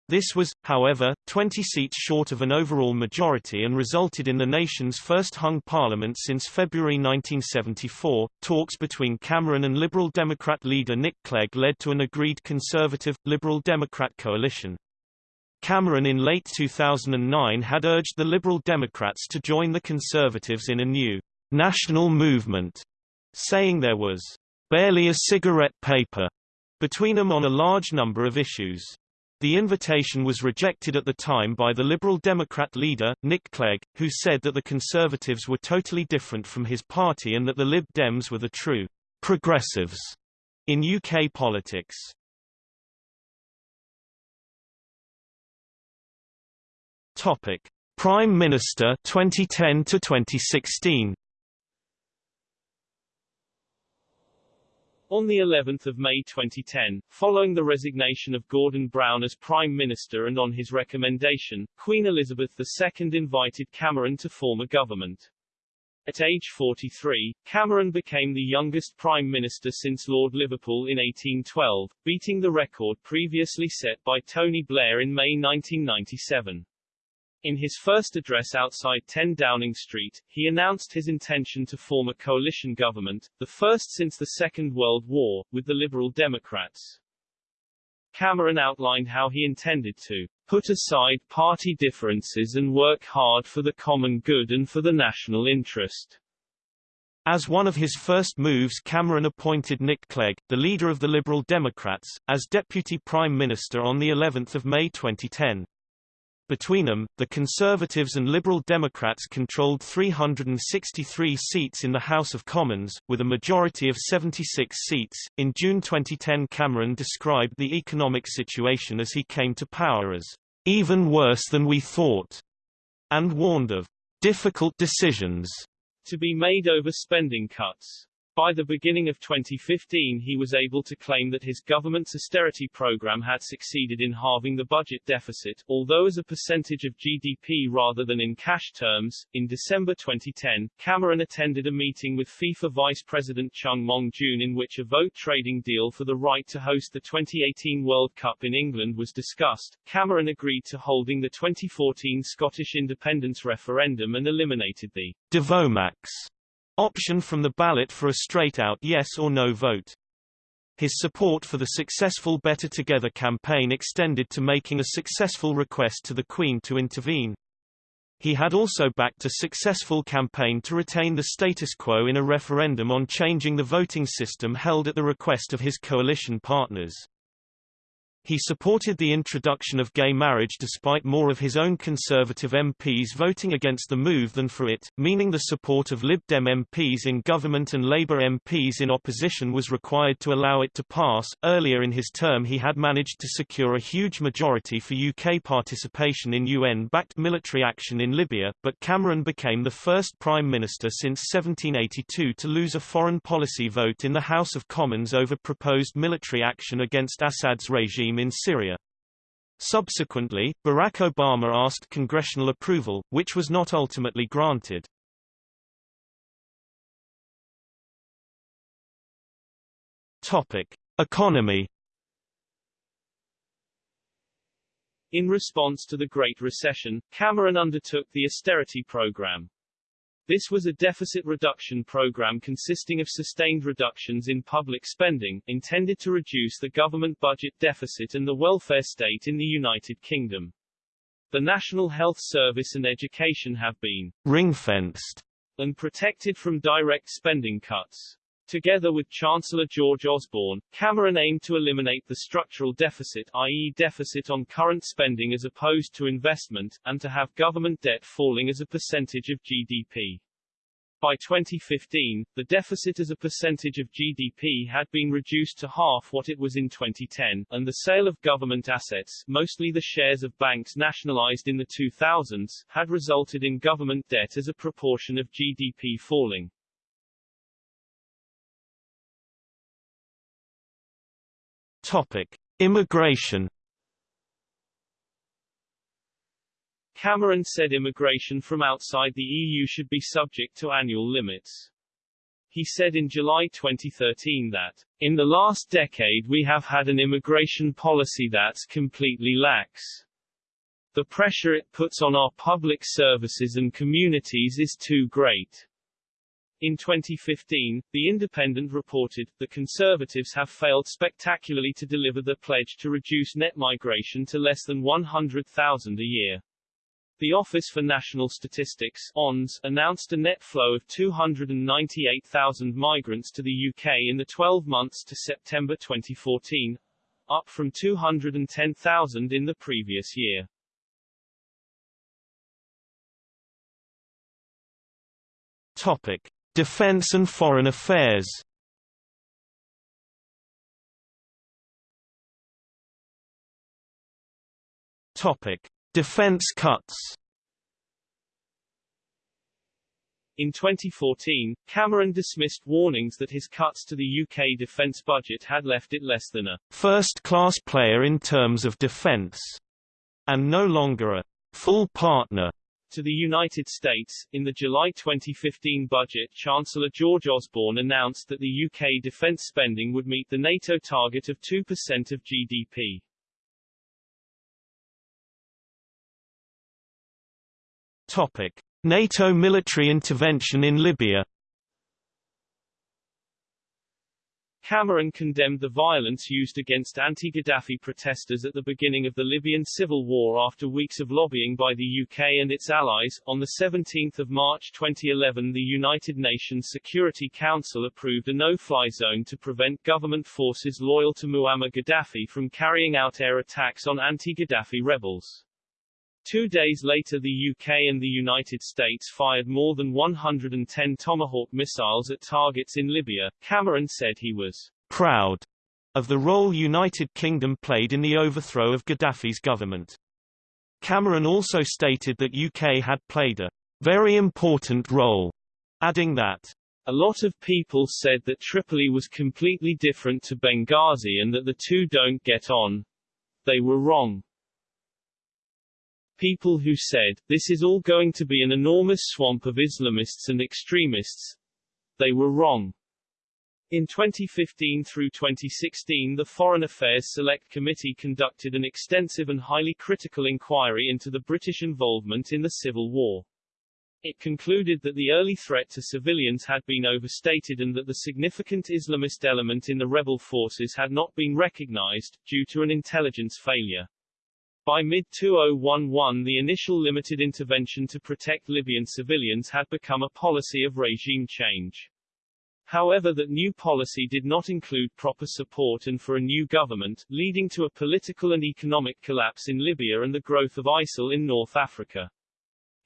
This was, however, 20 seats short of an overall majority and resulted in the nation's first hung parliament since February 1974. Talks between Cameron and Liberal Democrat leader Nick Clegg led to an agreed Conservative Liberal Democrat coalition. Cameron in late 2009 had urged the Liberal Democrats to join the Conservatives in a new national movement, saying there was barely a cigarette paper between them on a large number of issues. The invitation was rejected at the time by the Liberal Democrat leader, Nick Clegg, who said that the Conservatives were totally different from his party and that the Lib Dems were the true progressives in UK politics. Topic: Prime Minister 2010 to 2016. On the 11th of May 2010, following the resignation of Gordon Brown as Prime Minister and on his recommendation, Queen Elizabeth II invited Cameron to form a government. At age 43, Cameron became the youngest Prime Minister since Lord Liverpool in 1812, beating the record previously set by Tony Blair in May 1997. In his first address outside 10 Downing Street, he announced his intention to form a coalition government, the first since the Second World War, with the Liberal Democrats. Cameron outlined how he intended to put aside party differences and work hard for the common good and for the national interest. As one of his first moves Cameron appointed Nick Clegg, the leader of the Liberal Democrats, as Deputy Prime Minister on the 11th of May 2010. Between them, the Conservatives and Liberal Democrats controlled 363 seats in the House of Commons, with a majority of 76 seats. In June 2010, Cameron described the economic situation as he came to power as even worse than we thought, and warned of difficult decisions to be made over spending cuts. By the beginning of 2015 he was able to claim that his government's austerity program had succeeded in halving the budget deficit, although as a percentage of GDP rather than in cash terms. In December 2010, Cameron attended a meeting with FIFA Vice President Chung Mong-joon in which a vote trading deal for the right to host the 2018 World Cup in England was discussed. Cameron agreed to holding the 2014 Scottish independence referendum and eliminated the Devomax option from the ballot for a straight-out yes or no vote. His support for the successful Better Together campaign extended to making a successful request to the Queen to intervene. He had also backed a successful campaign to retain the status quo in a referendum on changing the voting system held at the request of his coalition partners. He supported the introduction of gay marriage despite more of his own Conservative MPs voting against the move than for it, meaning the support of Lib Dem MPs in government and Labour MPs in opposition was required to allow it to pass. Earlier in his term he had managed to secure a huge majority for UK participation in UN-backed military action in Libya, but Cameron became the first Prime Minister since 1782 to lose a foreign policy vote in the House of Commons over proposed military action against Assad's regime regime in Syria. Subsequently, Barack Obama asked congressional approval, which was not ultimately granted. Topic: Economy In response to the Great Recession, Cameron undertook the austerity program. This was a deficit reduction program consisting of sustained reductions in public spending, intended to reduce the government budget deficit and the welfare state in the United Kingdom. The National Health Service and education have been ring-fenced and protected from direct spending cuts. Together with Chancellor George Osborne, Cameron aimed to eliminate the structural deficit i.e. deficit on current spending as opposed to investment, and to have government debt falling as a percentage of GDP. By 2015, the deficit as a percentage of GDP had been reduced to half what it was in 2010, and the sale of government assets, mostly the shares of banks nationalized in the 2000s, had resulted in government debt as a proportion of GDP falling. Topic: Immigration. Cameron said immigration from outside the EU should be subject to annual limits. He said in July 2013 that, in the last decade we have had an immigration policy that's completely lax. The pressure it puts on our public services and communities is too great. In 2015, The Independent reported, the Conservatives have failed spectacularly to deliver the pledge to reduce net migration to less than 100,000 a year. The Office for National Statistics ONS, announced a net flow of 298,000 migrants to the UK in the 12 months to September 2014, up from 210,000 in the previous year. Topic: Defense and Foreign Affairs. Topic: Defense cuts. In 2014, Cameron dismissed warnings that his cuts to the UK defence budget had left it less than a first-class player in terms of defence, and no longer a full partner to the United States. In the July 2015 budget, Chancellor George Osborne announced that the UK defence spending would meet the NATO target of 2% of GDP. Topic: NATO military intervention in Libya. Cameron condemned the violence used against anti-Gaddafi protesters at the beginning of the Libyan civil war after weeks of lobbying by the UK and its allies. On 17 March 2011 the United Nations Security Council approved a no-fly zone to prevent government forces loyal to Muammar Gaddafi from carrying out air attacks on anti-Gaddafi rebels. Two days later the UK and the United States fired more than 110 Tomahawk missiles at targets in Libya. Cameron said he was proud of the role United Kingdom played in the overthrow of Gaddafi's government. Cameron also stated that UK had played a very important role, adding that a lot of people said that Tripoli was completely different to Benghazi and that the two don't get on. They were wrong people who said, this is all going to be an enormous swamp of Islamists and extremists. They were wrong. In 2015 through 2016 the Foreign Affairs Select Committee conducted an extensive and highly critical inquiry into the British involvement in the Civil War. It concluded that the early threat to civilians had been overstated and that the significant Islamist element in the rebel forces had not been recognized, due to an intelligence failure. By mid-2011 the initial limited intervention to protect Libyan civilians had become a policy of regime change. However that new policy did not include proper support and for a new government, leading to a political and economic collapse in Libya and the growth of ISIL in North Africa.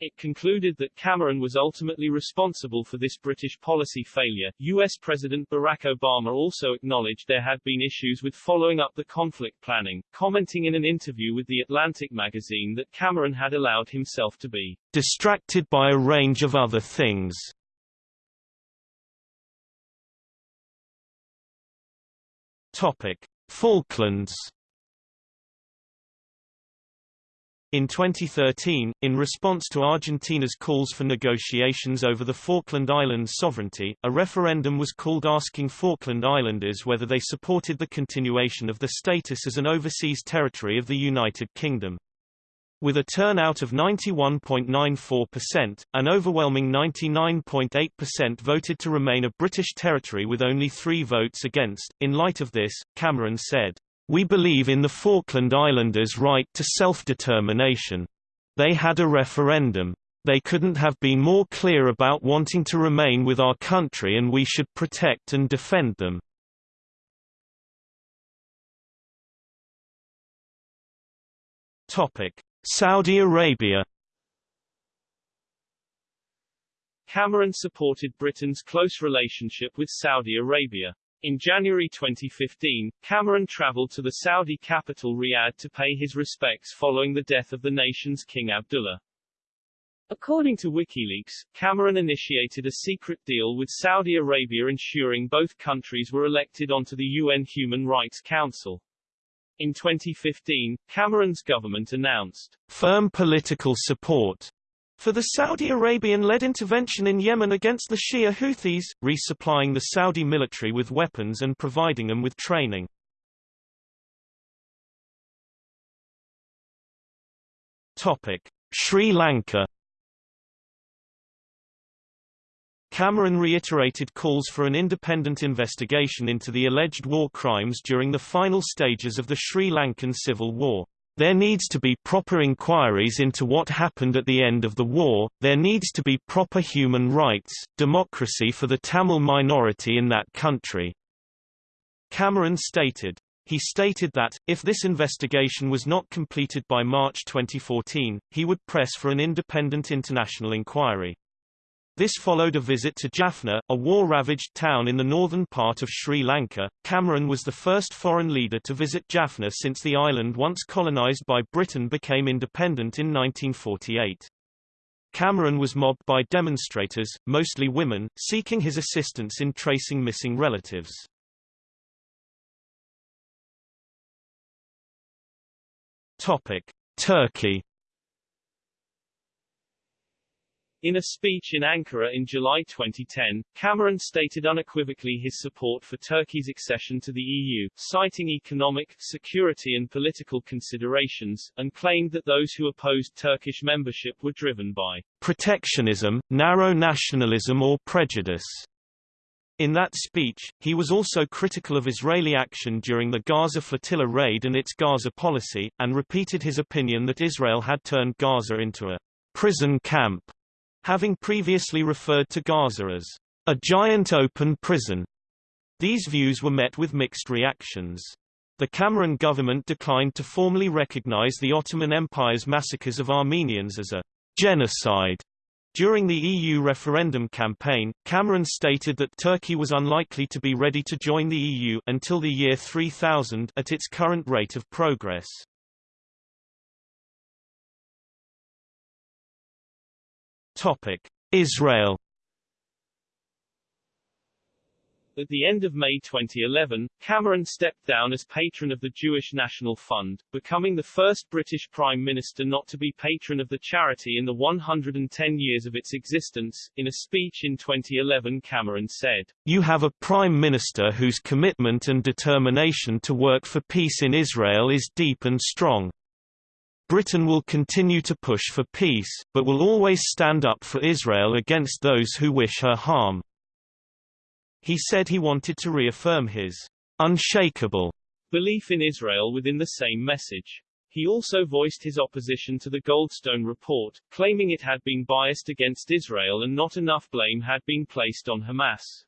It concluded that Cameron was ultimately responsible for this British policy failure. US President Barack Obama also acknowledged there had been issues with following up the conflict planning, commenting in an interview with The Atlantic magazine that Cameron had allowed himself to be distracted by a range of other things. Topic: Falklands In 2013, in response to Argentina's calls for negotiations over the Falkland Islands sovereignty, a referendum was called asking Falkland Islanders whether they supported the continuation of the status as an overseas territory of the United Kingdom. With a turnout of 91.94%, an overwhelming 99.8% voted to remain a British territory with only three votes against. In light of this, Cameron said, we believe in the Falkland Islanders' right to self-determination. They had a referendum. They couldn't have been more clear about wanting to remain with our country and we should protect and defend them. Saudi Arabia Cameron supported Britain's close relationship with Saudi Arabia. In January 2015, Cameron traveled to the Saudi capital Riyadh to pay his respects following the death of the nation's King Abdullah. According to WikiLeaks, Cameron initiated a secret deal with Saudi Arabia ensuring both countries were elected onto the UN Human Rights Council. In 2015, Cameron's government announced firm political support for the Saudi Arabian-led intervention in Yemen against the Shia Houthis, resupplying the Saudi military with weapons and providing them with training. Topic: Sri Lanka Cameron reiterated calls for an independent investigation into the alleged war crimes during the final stages of the Sri Lankan civil war. There needs to be proper inquiries into what happened at the end of the war, there needs to be proper human rights, democracy for the Tamil minority in that country. Cameron stated. He stated that, if this investigation was not completed by March 2014, he would press for an independent international inquiry. This followed a visit to Jaffna, a war-ravaged town in the northern part of Sri Lanka. Cameron was the first foreign leader to visit Jaffna since the island once colonized by Britain became independent in 1948. Cameron was mobbed by demonstrators, mostly women, seeking his assistance in tracing missing relatives. Topic: Turkey In a speech in Ankara in July 2010, Cameron stated unequivocally his support for Turkey's accession to the EU, citing economic, security and political considerations, and claimed that those who opposed Turkish membership were driven by protectionism, narrow nationalism or prejudice. In that speech, he was also critical of Israeli action during the Gaza flotilla raid and its Gaza policy, and repeated his opinion that Israel had turned Gaza into a prison camp having previously referred to Gaza as a giant open prison. These views were met with mixed reactions. The Cameron government declined to formally recognize the Ottoman Empire's massacres of Armenians as a genocide. During the EU referendum campaign, Cameron stated that Turkey was unlikely to be ready to join the EU until the year 3000 at its current rate of progress. Topic: Israel At the end of May 2011, Cameron stepped down as patron of the Jewish National Fund, becoming the first British Prime Minister not to be patron of the charity in the 110 years of its existence. In a speech in 2011, Cameron said, You have a Prime Minister whose commitment and determination to work for peace in Israel is deep and strong. Britain will continue to push for peace, but will always stand up for Israel against those who wish her harm. He said he wanted to reaffirm his unshakable belief in Israel within the same message. He also voiced his opposition to the Goldstone report, claiming it had been biased against Israel and not enough blame had been placed on Hamas.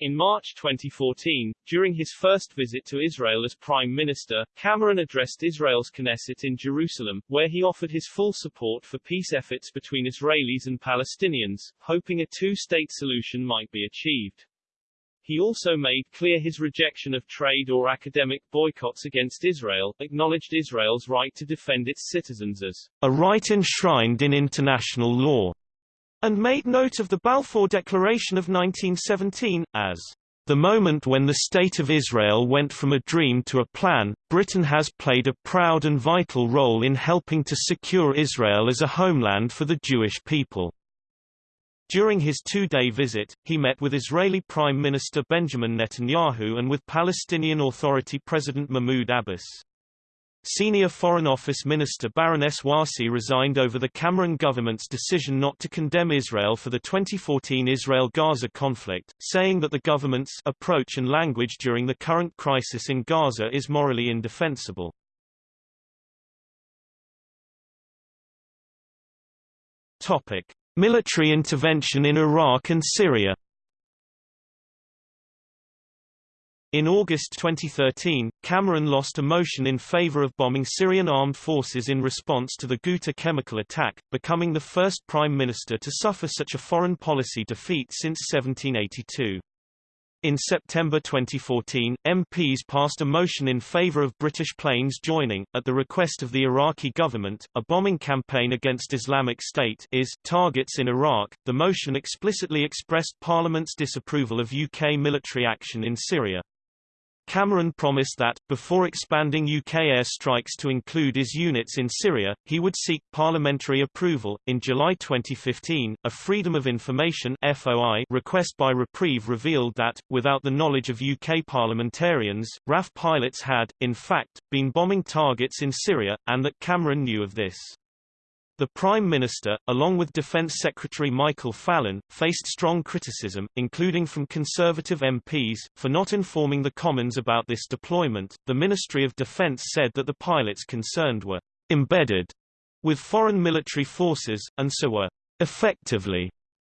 In March 2014, during his first visit to Israel as Prime Minister, Cameron addressed Israel's Knesset in Jerusalem, where he offered his full support for peace efforts between Israelis and Palestinians, hoping a two-state solution might be achieved. He also made clear his rejection of trade or academic boycotts against Israel, acknowledged Israel's right to defend its citizens as a right enshrined in international law, and made note of the Balfour Declaration of 1917, as the moment when the State of Israel went from a dream to a plan, Britain has played a proud and vital role in helping to secure Israel as a homeland for the Jewish people. During his two-day visit, he met with Israeli Prime Minister Benjamin Netanyahu and with Palestinian Authority President Mahmoud Abbas. Senior Foreign Office Minister Baroness Warsi resigned over the Cameron government's decision not to condemn Israel for the 2014 Israel-Gaza conflict, saying that the government's approach and language during the current crisis in Gaza is morally indefensible. Topic: Military intervention in Iraq and Syria In August 2013, Cameron lost a motion in favor of bombing Syrian armed forces in response to the Ghouta chemical attack, becoming the first prime minister to suffer such a foreign policy defeat since 1782. In September 2014, MPs passed a motion in favor of British planes joining, at the request of the Iraqi government, a bombing campaign against Islamic State is targets in Iraq. The motion explicitly expressed Parliament's disapproval of UK military action in Syria. Cameron promised that, before expanding UK airstrikes to include his units in Syria, he would seek parliamentary approval. In July 2015, a Freedom of Information (FOI) request by Reprieve revealed that, without the knowledge of UK parliamentarians, RAF pilots had, in fact, been bombing targets in Syria, and that Cameron knew of this. The Prime Minister, along with Defence Secretary Michael Fallon, faced strong criticism, including from Conservative MPs, for not informing the Commons about this deployment. The Ministry of Defence said that the pilots concerned were embedded with foreign military forces, and so were effectively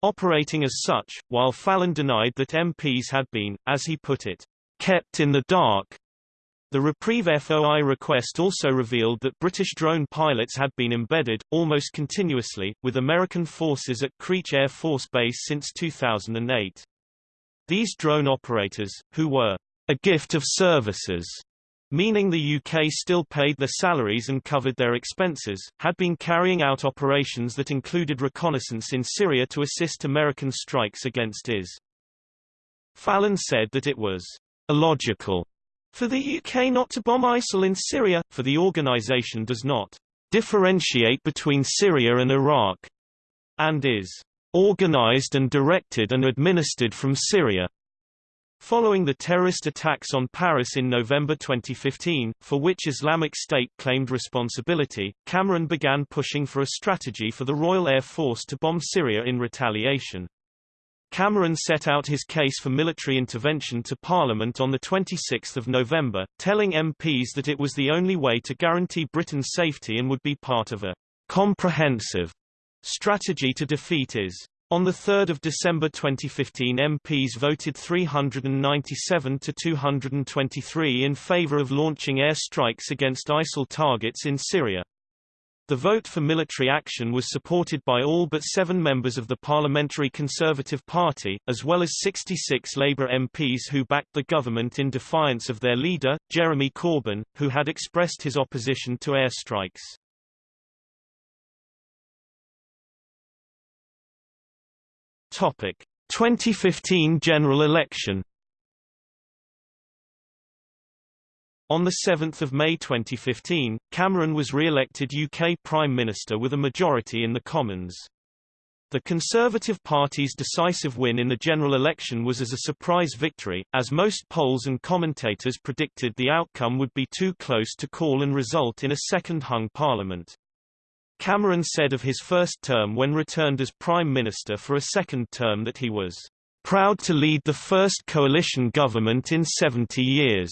operating as such, while Fallon denied that MPs had been, as he put it, kept in the dark the Reprieve FOI request also revealed that British drone pilots had been embedded, almost continuously, with American forces at Creech Air Force Base since 2008. These drone operators, who were a gift of services, meaning the UK still paid their salaries and covered their expenses, had been carrying out operations that included reconnaissance in Syria to assist American strikes against IS. Fallon said that it was illogical for the UK not to bomb ISIL in Syria, for the organization does not differentiate between Syria and Iraq, and is organized and directed and administered from Syria. Following the terrorist attacks on Paris in November 2015, for which Islamic State claimed responsibility, Cameron began pushing for a strategy for the Royal Air Force to bomb Syria in retaliation. Cameron set out his case for military intervention to Parliament on 26 November, telling MPs that it was the only way to guarantee Britain's safety and would be part of a comprehensive strategy to defeat IS. On 3 December 2015 MPs voted 397 to 223 in favour of launching air strikes against ISIL targets in Syria. The vote for military action was supported by all but seven members of the Parliamentary Conservative Party, as well as 66 Labour MPs who backed the government in defiance of their leader, Jeremy Corbyn, who had expressed his opposition to airstrikes. Topic: 2015 general election On 7 May 2015, Cameron was re-elected UK Prime Minister with a majority in the Commons. The Conservative Party's decisive win in the general election was as a surprise victory, as most polls and commentators predicted the outcome would be too close to call and result in a second hung parliament. Cameron said of his first term when returned as Prime Minister for a second term that he was proud to lead the first coalition government in 70 years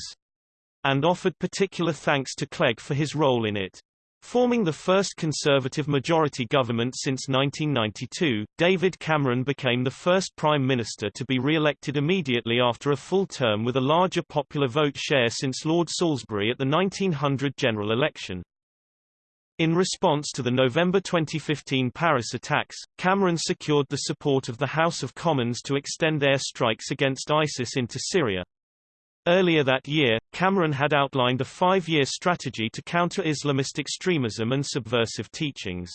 and offered particular thanks to Clegg for his role in it. Forming the first Conservative majority government since 1992, David Cameron became the first Prime Minister to be re-elected immediately after a full term with a larger popular vote share since Lord Salisbury at the 1900 general election. In response to the November 2015 Paris attacks, Cameron secured the support of the House of Commons to extend air strikes against ISIS into Syria. Earlier that year, Cameron had outlined a five-year strategy to counter Islamist extremism and subversive teachings.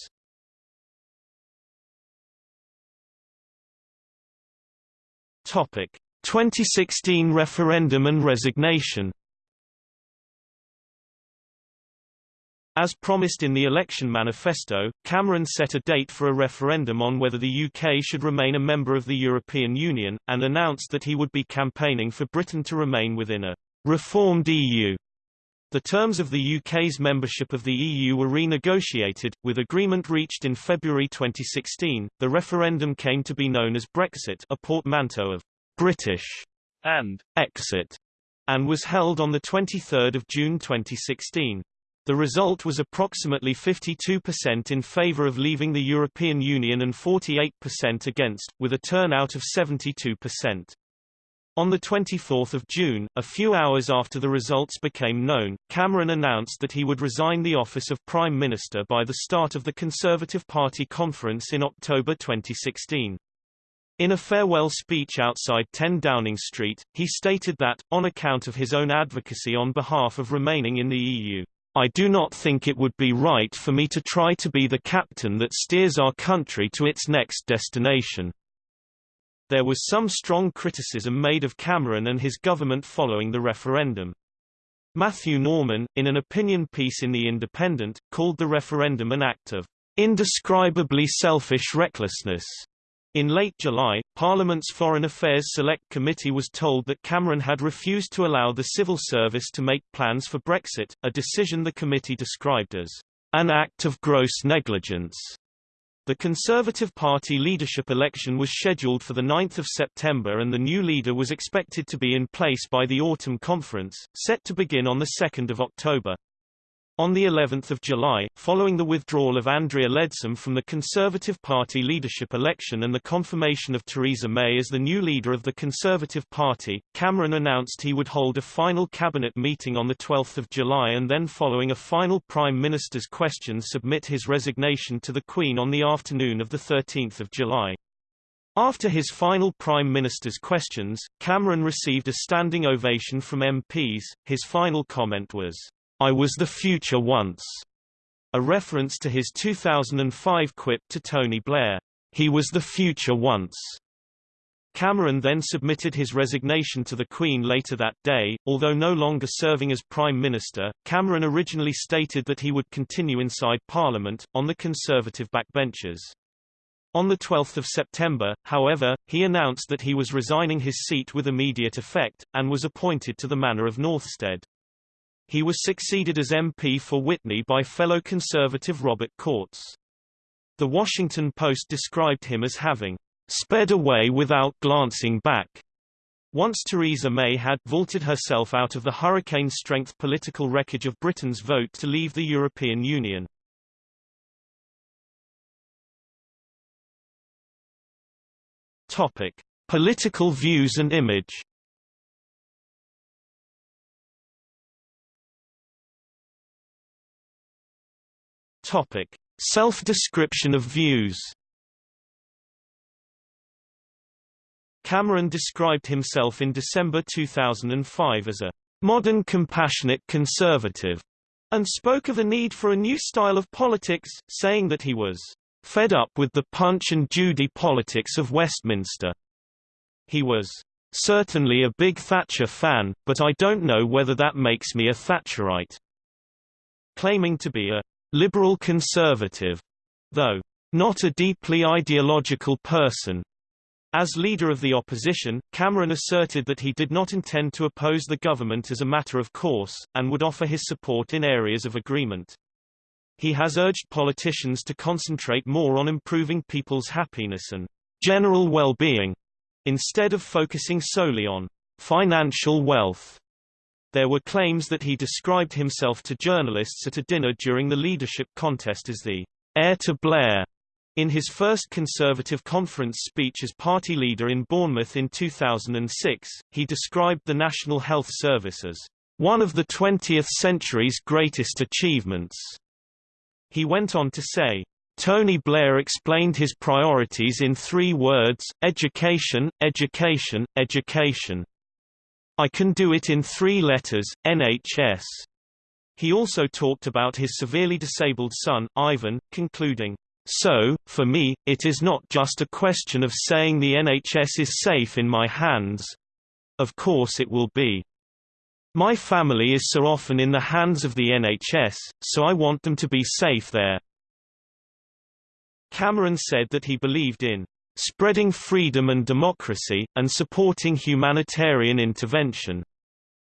Topic: 2016 referendum and resignation As promised in the election manifesto, Cameron set a date for a referendum on whether the UK should remain a member of the European Union, and announced that he would be campaigning for Britain to remain within a reformed EU. The terms of the UK's membership of the EU were renegotiated, with agreement reached in February 2016. The referendum came to be known as Brexit, a portmanteau of British and exit, and was held on the 23rd of June 2016. The result was approximately 52% in favor of leaving the European Union and 48% against, with a turnout of 72%. On 24 June, a few hours after the results became known, Cameron announced that he would resign the office of Prime Minister by the start of the Conservative Party conference in October 2016. In a farewell speech outside 10 Downing Street, he stated that, on account of his own advocacy on behalf of remaining in the EU, I do not think it would be right for me to try to be the captain that steers our country to its next destination. There was some strong criticism made of Cameron and his government following the referendum. Matthew Norman, in an opinion piece in The Independent, called the referendum an act of indescribably selfish recklessness. In late July, Parliament's Foreign Affairs Select Committee was told that Cameron had refused to allow the civil service to make plans for Brexit, a decision the committee described as an act of gross negligence. The Conservative Party leadership election was scheduled for 9 September and the new leader was expected to be in place by the autumn conference, set to begin on 2 October. On the 11th of July, following the withdrawal of Andrea Leadsom from the Conservative Party leadership election and the confirmation of Theresa May as the new leader of the Conservative Party, Cameron announced he would hold a final cabinet meeting on the 12th of July and then following a final Prime Minister's question submit his resignation to the Queen on the afternoon of the 13th of July. After his final Prime Minister's questions, Cameron received a standing ovation from MPs. His final comment was, I was the future once, a reference to his 2005 quip to Tony Blair, he was the future once. Cameron then submitted his resignation to the Queen later that day, although no longer serving as Prime Minister. Cameron originally stated that he would continue inside Parliament, on the Conservative backbenches. On 12 September, however, he announced that he was resigning his seat with immediate effect, and was appointed to the Manor of Northstead. He was succeeded as MP for Witney by fellow Conservative Robert Courts. The Washington Post described him as having sped away without glancing back. Once Theresa May had vaulted herself out of the hurricane-strength political wreckage of Britain's vote to leave the European Union. Topic: Political views and image. Topic: Self-description of views. Cameron described himself in December 2005 as a modern compassionate conservative, and spoke of a need for a new style of politics, saying that he was fed up with the Punch and Judy politics of Westminster. He was certainly a big Thatcher fan, but I don't know whether that makes me a Thatcherite. Claiming to be a liberal conservative, though not a deeply ideological person. As leader of the opposition, Cameron asserted that he did not intend to oppose the government as a matter of course, and would offer his support in areas of agreement. He has urged politicians to concentrate more on improving people's happiness and general well-being, instead of focusing solely on financial wealth. There were claims that he described himself to journalists at a dinner during the leadership contest as the heir to Blair. In his first Conservative conference speech as party leader in Bournemouth in 2006, he described the National Health Service as one of the 20th century's greatest achievements. He went on to say, Tony Blair explained his priorities in three words, education, education, education. I can do it in three letters, NHS. He also talked about his severely disabled son, Ivan, concluding, So, for me, it is not just a question of saying the NHS is safe in my hands. Of course it will be. My family is so often in the hands of the NHS, so I want them to be safe there. Cameron said that he believed in spreading freedom and democracy, and supporting humanitarian intervention.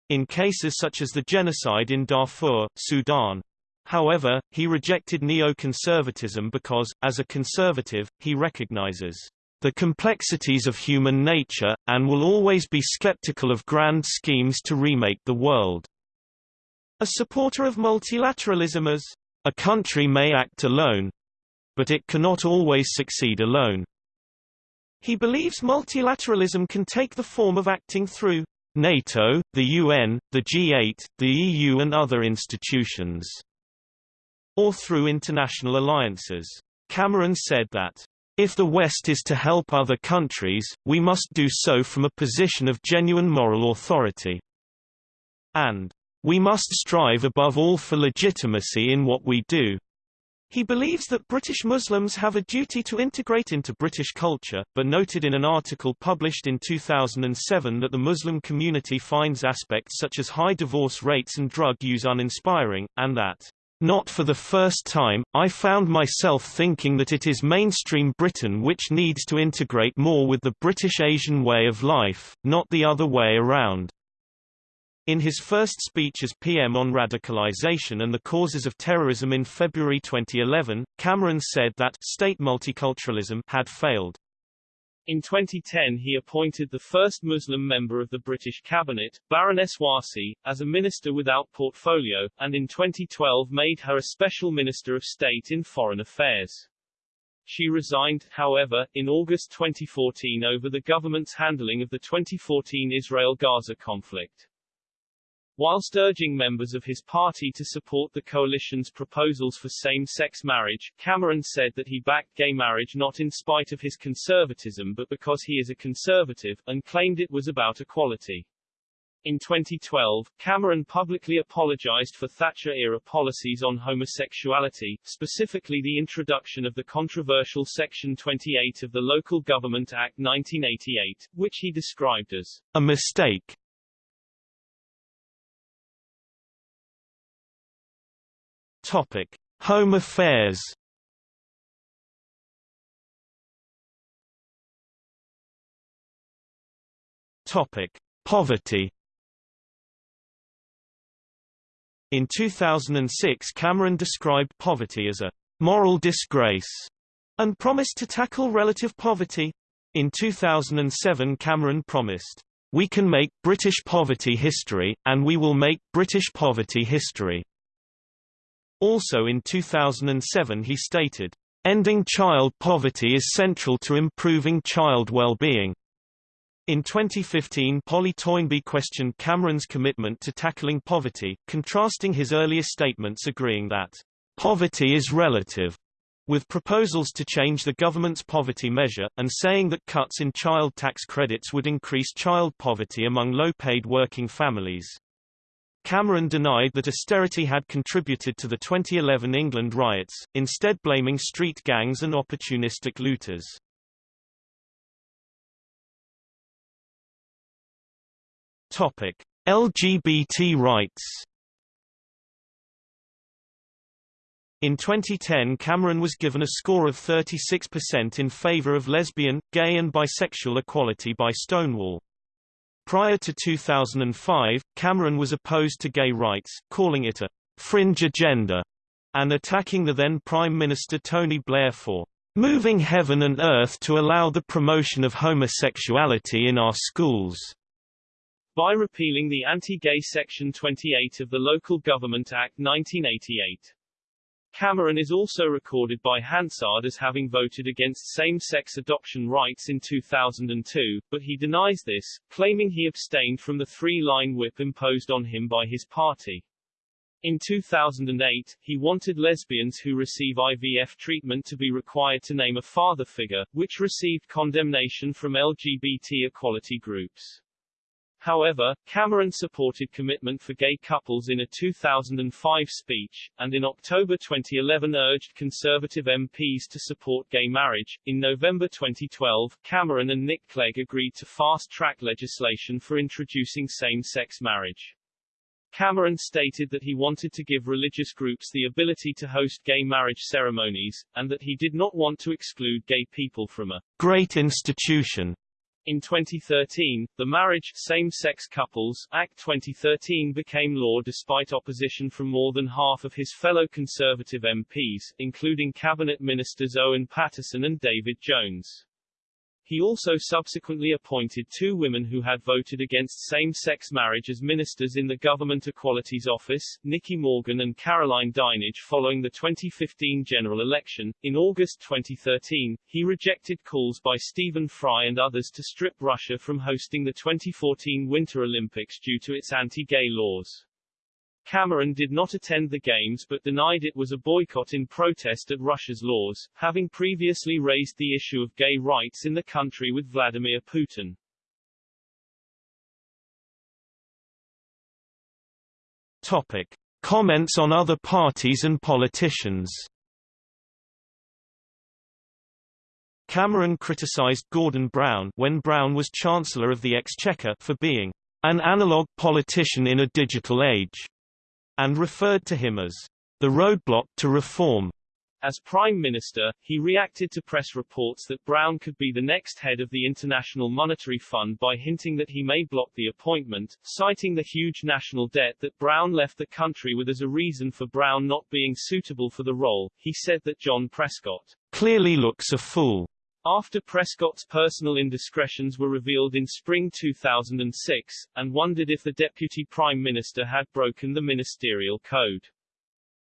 In cases such as the genocide in Darfur, Sudan. However, he rejected neoconservatism because, as a conservative, he recognizes the complexities of human nature, and will always be skeptical of grand schemes to remake the world. A supporter of multilateralism as a country may act alone, but it cannot always succeed alone. He believes multilateralism can take the form of acting through NATO, the UN, the G8, the EU and other institutions, or through international alliances. Cameron said that, if the West is to help other countries, we must do so from a position of genuine moral authority. And, we must strive above all for legitimacy in what we do. He believes that British Muslims have a duty to integrate into British culture, but noted in an article published in 2007 that the Muslim community finds aspects such as high divorce rates and drug use uninspiring, and that, "...not for the first time, I found myself thinking that it is mainstream Britain which needs to integrate more with the British Asian way of life, not the other way around." In his first speech as PM on radicalization and the causes of terrorism in February 2011, Cameron said that state multiculturalism had failed. In 2010 he appointed the first Muslim member of the British cabinet, Baroness Warsi, as a minister without portfolio, and in 2012 made her a special minister of state in foreign affairs. She resigned, however, in August 2014 over the government's handling of the 2014 Israel-Gaza conflict. Whilst urging members of his party to support the coalition's proposals for same-sex marriage, Cameron said that he backed gay marriage not in spite of his conservatism but because he is a conservative, and claimed it was about equality. In 2012, Cameron publicly apologized for Thatcher-era policies on homosexuality, specifically the introduction of the controversial Section 28 of the Local Government Act 1988, which he described as a mistake Topic: Home affairs. Topic: Poverty. In 2006 Cameron described poverty as a moral disgrace and promised to tackle relative poverty. In 2007 Cameron promised, "We can make British poverty history, and we will make British poverty history." Also in 2007 he stated, "...ending child poverty is central to improving child well-being." In 2015 Polly Toynbee questioned Cameron's commitment to tackling poverty, contrasting his earlier statements agreeing that, "...poverty is relative." with proposals to change the government's poverty measure, and saying that cuts in child tax credits would increase child poverty among low-paid working families. Cameron denied that austerity had contributed to the 2011 England riots, instead blaming street gangs and opportunistic looters. Topic: LGBT rights. In 2010 Cameron was given a score of 36% in favor of lesbian, gay and bisexual equality by Stonewall. Prior to 2005, Cameron was opposed to gay rights, calling it a fringe agenda, and attacking the then Prime Minister Tony Blair for moving heaven and earth to allow the promotion of homosexuality in our schools. By repealing the anti-gay Section 28 of the Local Government Act 1988. Cameron is also recorded by Hansard as having voted against same-sex adoption rights in 2002, but he denies this, claiming he abstained from the three-line whip imposed on him by his party. In 2008, he wanted lesbians who receive IVF treatment to be required to name a father figure, which received condemnation from LGBT equality groups. However, Cameron supported commitment for gay couples in a 2005 speech, and in October 2011 urged Conservative MPs to support gay marriage. In November 2012, Cameron and Nick Clegg agreed to fast-track legislation for introducing same-sex marriage. Cameron stated that he wanted to give religious groups the ability to host gay marriage ceremonies, and that he did not want to exclude gay people from a great institution in 2013, the Marriage Same-Sex Couples Act 2013 became law despite opposition from more than half of his fellow Conservative MPs, including Cabinet Ministers Owen Paterson and David Jones. He also subsequently appointed two women who had voted against same-sex marriage as ministers in the Government Equalities Office, Nicky Morgan and Caroline Dinenage following the 2015 general election. In August 2013, he rejected calls by Stephen Fry and others to strip Russia from hosting the 2014 Winter Olympics due to its anti-gay laws. Cameron did not attend the Games but denied it was a boycott in protest at Russia's laws, having previously raised the issue of gay rights in the country with Vladimir Putin. Topic. Comments on other parties and politicians Cameron criticised Gordon Brown when Brown was Chancellor of the Exchequer for being an analog politician in a digital age, and referred to him as the roadblock to reform. As Prime Minister, he reacted to press reports that Brown could be the next head of the International Monetary Fund by hinting that he may block the appointment, citing the huge national debt that Brown left the country with as a reason for Brown not being suitable for the role. He said that John Prescott clearly looks a fool after Prescott's personal indiscretions were revealed in spring 2006, and wondered if the Deputy Prime Minister had broken the ministerial code.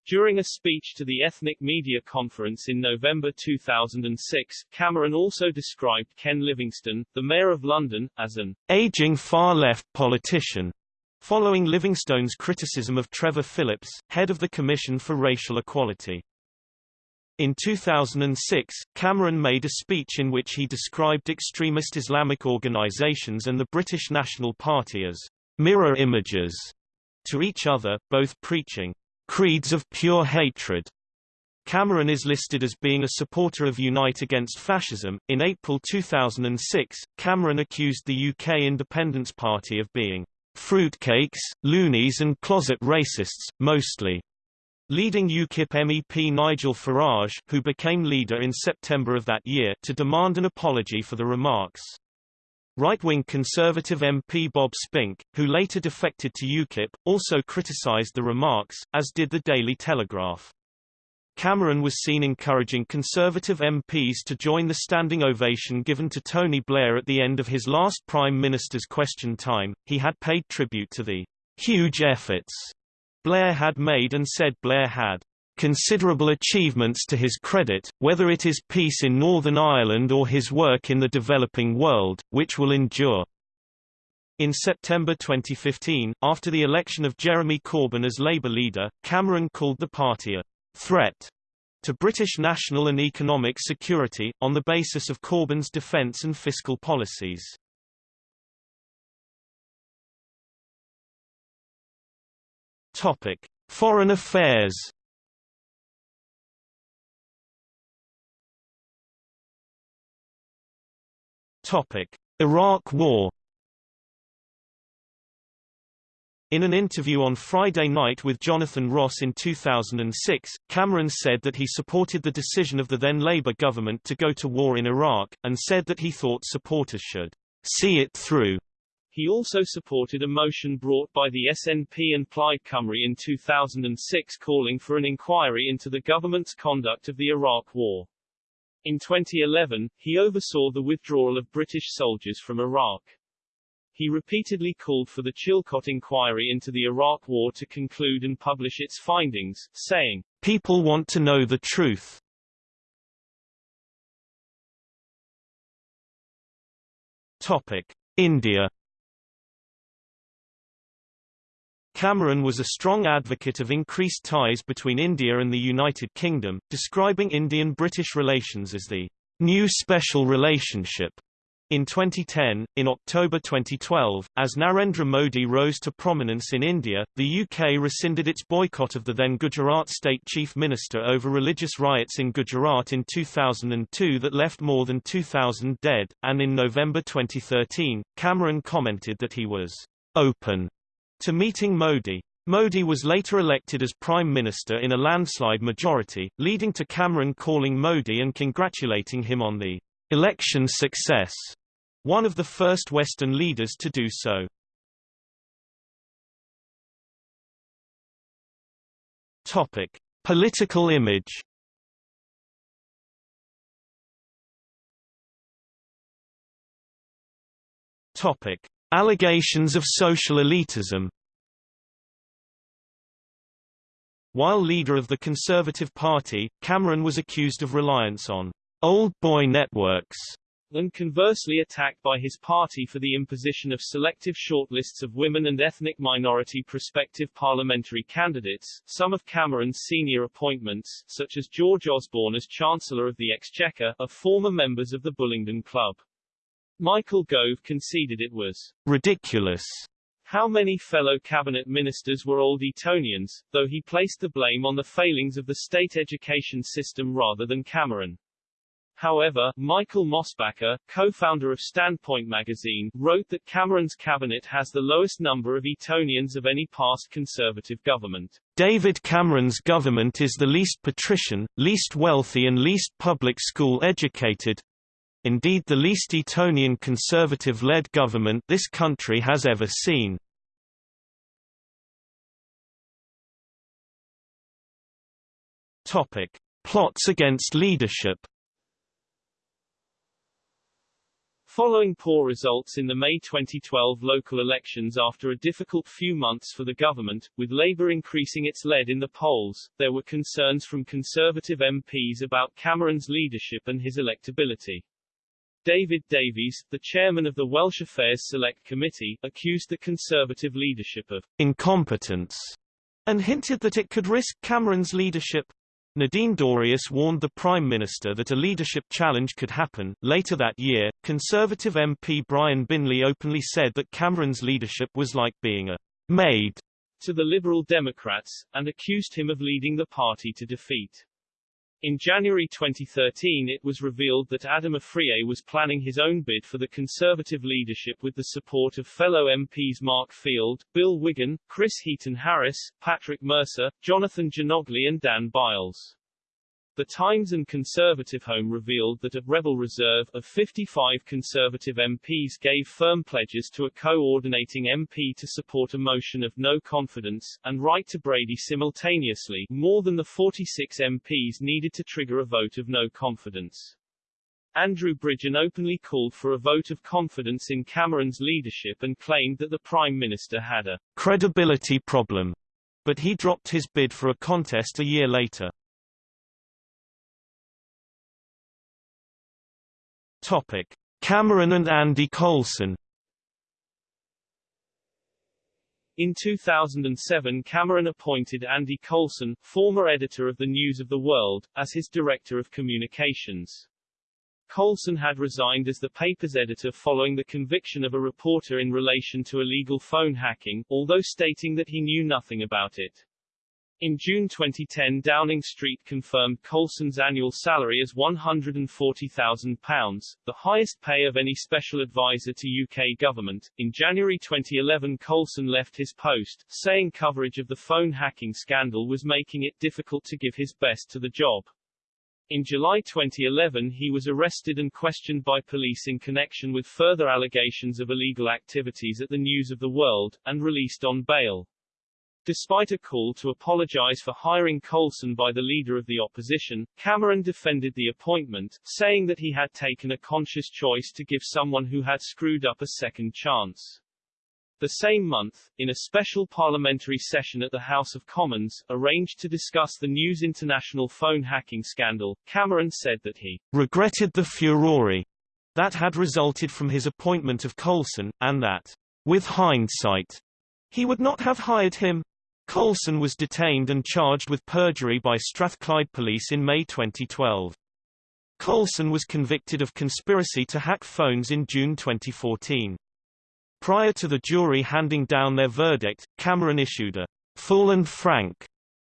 During a speech to the Ethnic Media Conference in November 2006, Cameron also described Ken Livingstone, the Mayor of London, as an aging far-left politician, following Livingstone's criticism of Trevor Phillips, head of the Commission for Racial Equality. In 2006, Cameron made a speech in which he described extremist Islamic organizations and the British National Party as mirror images to each other, both preaching creeds of pure hatred. Cameron is listed as being a supporter of Unite Against Fascism. In April 2006, Cameron accused the UK Independence Party of being fruitcakes, loonies and closet racists, mostly. Leading UKIP MEP Nigel Farage, who became leader in September of that year, to demand an apology for the remarks. Right-wing Conservative MP Bob Spink, who later defected to UKIP, also criticised the remarks, as did the Daily Telegraph. Cameron was seen encouraging Conservative MPs to join the standing ovation given to Tony Blair at the end of his last Prime Minister's question time. He had paid tribute to the huge efforts Blair had made and said Blair had considerable achievements to his credit, whether it is peace in Northern Ireland or his work in the developing world, which will endure. In September 2015, after the election of Jeremy Corbyn as Labour leader, Cameron called the party a threat to British national and economic security, on the basis of Corbyn's defence and fiscal policies. Topic. Foreign affairs Topic: Iraq War. In an interview on Friday night with Jonathan Ross in 2006, Cameron said that he supported the decision of the then Labour government to go to war in Iraq, and said that he thought supporters should see it through. He also supported a motion brought by the SNP and Plaid Cymru in 2006 calling for an inquiry into the government's conduct of the Iraq War. In 2011, he oversaw the withdrawal of British soldiers from Iraq. He repeatedly called for the Chilcot inquiry into the Iraq War to conclude and publish its findings, saying, People want to know the truth. Topic. India Cameron was a strong advocate of increased ties between India and the United Kingdom, describing Indian-British relations as the new special relationship. In 2010, in October 2012, as Narendra Modi rose to prominence in India, the UK rescinded its boycott of the then Gujarat state chief minister over religious riots in Gujarat in 2002 that left more than 2,000 dead, and in November 2013, Cameron commented that he was open to meeting Modi. Modi was later elected as Prime Minister in a landslide majority, leading to Cameron calling Modi and congratulating him on the election success, one of the first Western leaders to do so. Topic: Political image. Topic: Allegations of social elitism While leader of the Conservative Party, Cameron was accused of reliance on old boy networks and conversely attacked by his party for the imposition of selective shortlists of women and ethnic minority prospective parliamentary candidates. Some of Cameron's senior appointments, such as George Osborne as Chancellor of the Exchequer, are former members of the Bullingdon Club. Michael Gove conceded it was ridiculous how many fellow cabinet ministers were old Etonians, though he placed the blame on the failings of the state education system rather than Cameron. However, Michael Mosbacher, co-founder of Standpoint magazine, wrote that Cameron's cabinet has the lowest number of Etonians of any past Conservative government. David Cameron's government is the least patrician, least wealthy and least public school educated, indeed the least Etonian Conservative-led government this country has ever seen. Topic. Plots against leadership Following poor results in the May 2012 local elections after a difficult few months for the government, with Labour increasing its lead in the polls, there were concerns from Conservative MPs about Cameron's leadership and his electability. David Davies, the chairman of the Welsh Affairs Select Committee, accused the Conservative leadership of incompetence and hinted that it could risk Cameron's leadership. Nadine Dorries warned the Prime Minister that a leadership challenge could happen. Later that year, Conservative MP Brian Binley openly said that Cameron's leadership was like being a maid to the Liberal Democrats, and accused him of leading the party to defeat. In January 2013 it was revealed that Adam Afriyie was planning his own bid for the Conservative leadership with the support of fellow MPs Mark Field, Bill Wiggin, Chris Heaton-Harris, Patrick Mercer, Jonathan Djanogly and Dan Byles. The Times and Conservative Home revealed that a rebel reserve of 55 Conservative MPs gave firm pledges to a coordinating MP to support a motion of no confidence, and write to Brady simultaneously, more than the 46 MPs needed to trigger a vote of no confidence. Andrew Bridgen openly called for a vote of confidence in Cameron's leadership and claimed that the Prime Minister had a credibility problem, but he dropped his bid for a contest a year later. Topic: Cameron and Andy Coulson. In 2007 Cameron appointed Andy Coulson, former editor of the News of the World, as his director of communications. Coulson had resigned as the paper's editor following the conviction of a reporter in relation to illegal phone hacking, although stating that he knew nothing about it. In June 2010 Downing Street confirmed Coulson's annual salary as £140,000, the highest pay of any special advisor to UK government. In January 2011 Coulson left his post, saying coverage of the phone hacking scandal was making it difficult to give his best to the job. In July 2011 he was arrested and questioned by police in connection with further allegations of illegal activities at the News of the World, and released on bail. Despite a call to apologize for hiring Coulson by the leader of the opposition, Cameron defended the appointment, saying that he had taken a conscious choice to give someone who had screwed up a second chance. The same month, in a special parliamentary session at the House of Commons, arranged to discuss the News International phone hacking scandal, Cameron said that he regretted the furore that had resulted from his appointment of Coulson, and that, with hindsight, he would not have hired him. Coulson was detained and charged with perjury by Strathclyde Police in May 2012. Coulson was convicted of conspiracy to hack phones in June 2014. Prior to the jury handing down their verdict, Cameron issued a full and frank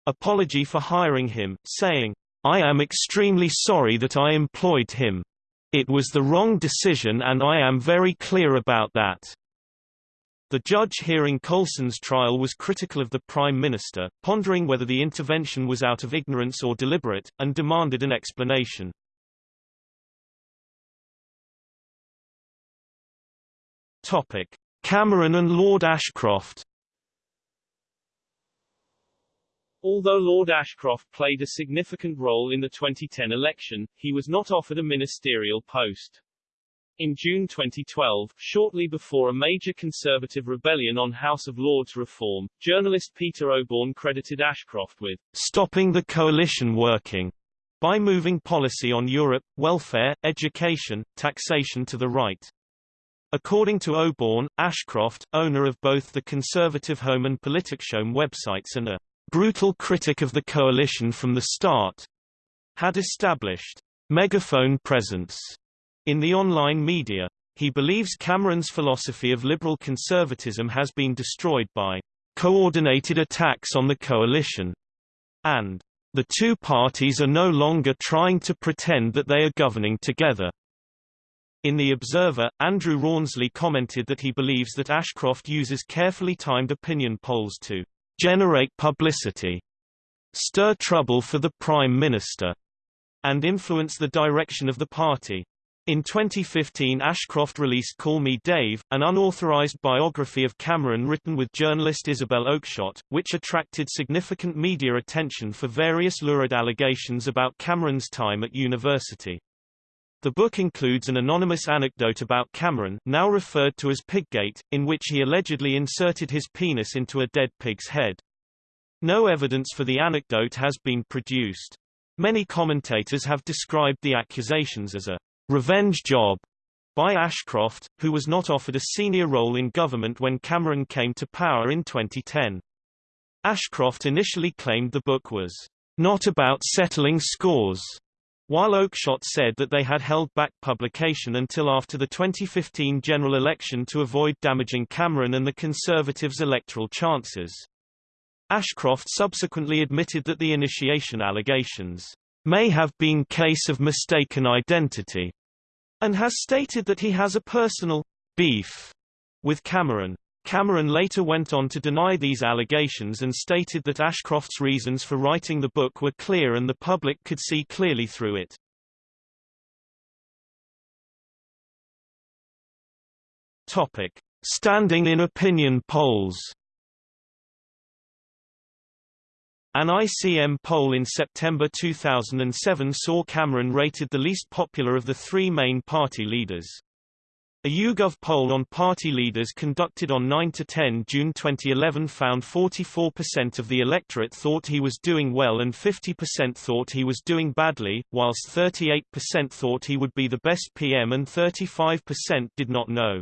apology for hiring him, saying, I am extremely sorry that I employed him. It was the wrong decision and I am very clear about that. The judge hearing Coulson's trial was critical of the Prime Minister, pondering whether the intervention was out of ignorance or deliberate, and demanded an explanation. Topic. Cameron and Lord Ashcroft Although Lord Ashcroft played a significant role in the 2010 election, he was not offered a ministerial post. In June 2012, shortly before a major conservative rebellion on House of Lords reform, journalist Peter Oborne credited Ashcroft with stopping the coalition working by moving policy on Europe, welfare, education, taxation to the right. According to Oborne, Ashcroft, owner of both the Conservative Home and PoliticsHome websites and a brutal critic of the coalition from the start, had established megaphone presence in the online media. He believes Cameron's philosophy of liberal conservatism has been destroyed by coordinated attacks on the coalition and The two parties are no longer trying to pretend that they are governing together. In The Observer, Andrew Rawnsley commented that he believes that Ashcroft uses carefully timed opinion polls to generate publicity, stir trouble for the Prime Minister, and influence the direction of the party. In 2015 Ashcroft released Call Me Dave, an unauthorized biography of Cameron written with journalist Isabel Oakeshott, which attracted significant media attention for various lurid allegations about Cameron's time at university. The book includes an anonymous anecdote about Cameron now referred to as Piggate, in which he allegedly inserted his penis into a dead pig's head. No evidence for the anecdote has been produced. Many commentators have described the accusations as a revenge job by Ashcroft, who was not offered a senior role in government when Cameron came to power in 2010. Ashcroft initially claimed the book was not about settling scores while Oakeshott said that they had held back publication until after the 2015 general election to avoid damaging Cameron and the Conservatives' electoral chances. Ashcroft subsequently admitted that the initiation allegations may have been case of mistaken identity, and has stated that he has a personal beef with Cameron. Cameron later went on to deny these allegations and stated that Ashcroft's reasons for writing the book were clear and the public could see clearly through it. Topic: Standing in opinion polls. An ICM poll in September 2007 saw Cameron rated the least popular of the three main party leaders. A YouGov poll on party leaders conducted on 9–10 June 2011 found 44% of the electorate thought he was doing well and 50% thought he was doing badly, whilst 38% thought he would be the best PM and 35% did not know.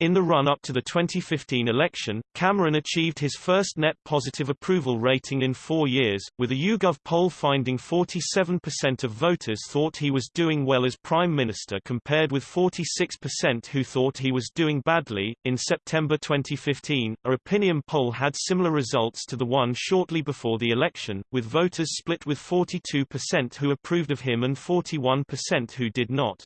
In the run-up to the 2015 election, Cameron achieved his first net positive approval rating in four years, with a YouGov poll finding 47% of voters thought he was doing well as Prime Minister compared with 46% who thought he was doing badly. In September 2015, a opinion poll had similar results to the one shortly before the election, with voters split with 42% who approved of him and 41% who did not.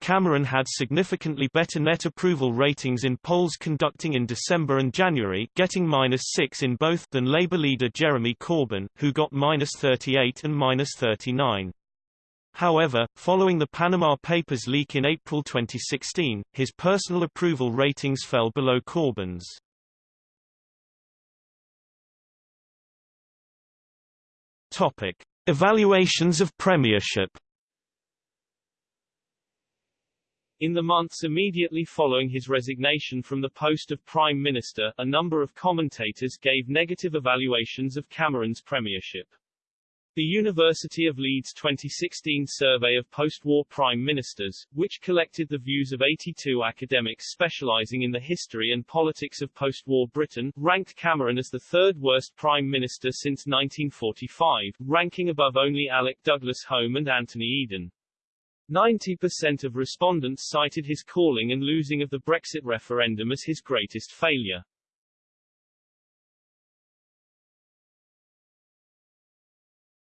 Cameron had significantly better net approval ratings in polls conducting in December and January getting minus 6 in both than Labour leader Jeremy Corbyn, who got minus 38 and minus 39. However, following the Panama Papers leak in April 2016, his personal approval ratings fell below Corbyn's. Topic. Evaluations of premiership In the months immediately following his resignation from the post of Prime Minister, a number of commentators gave negative evaluations of Cameron's premiership. The University of Leeds 2016 survey of post-war prime ministers, which collected the views of 82 academics specializing in the history and politics of post-war Britain, ranked Cameron as the third worst prime minister since 1945, ranking above only Alec Douglas Home and Anthony Eden. 90% of respondents cited his calling and losing of the Brexit referendum as his greatest failure.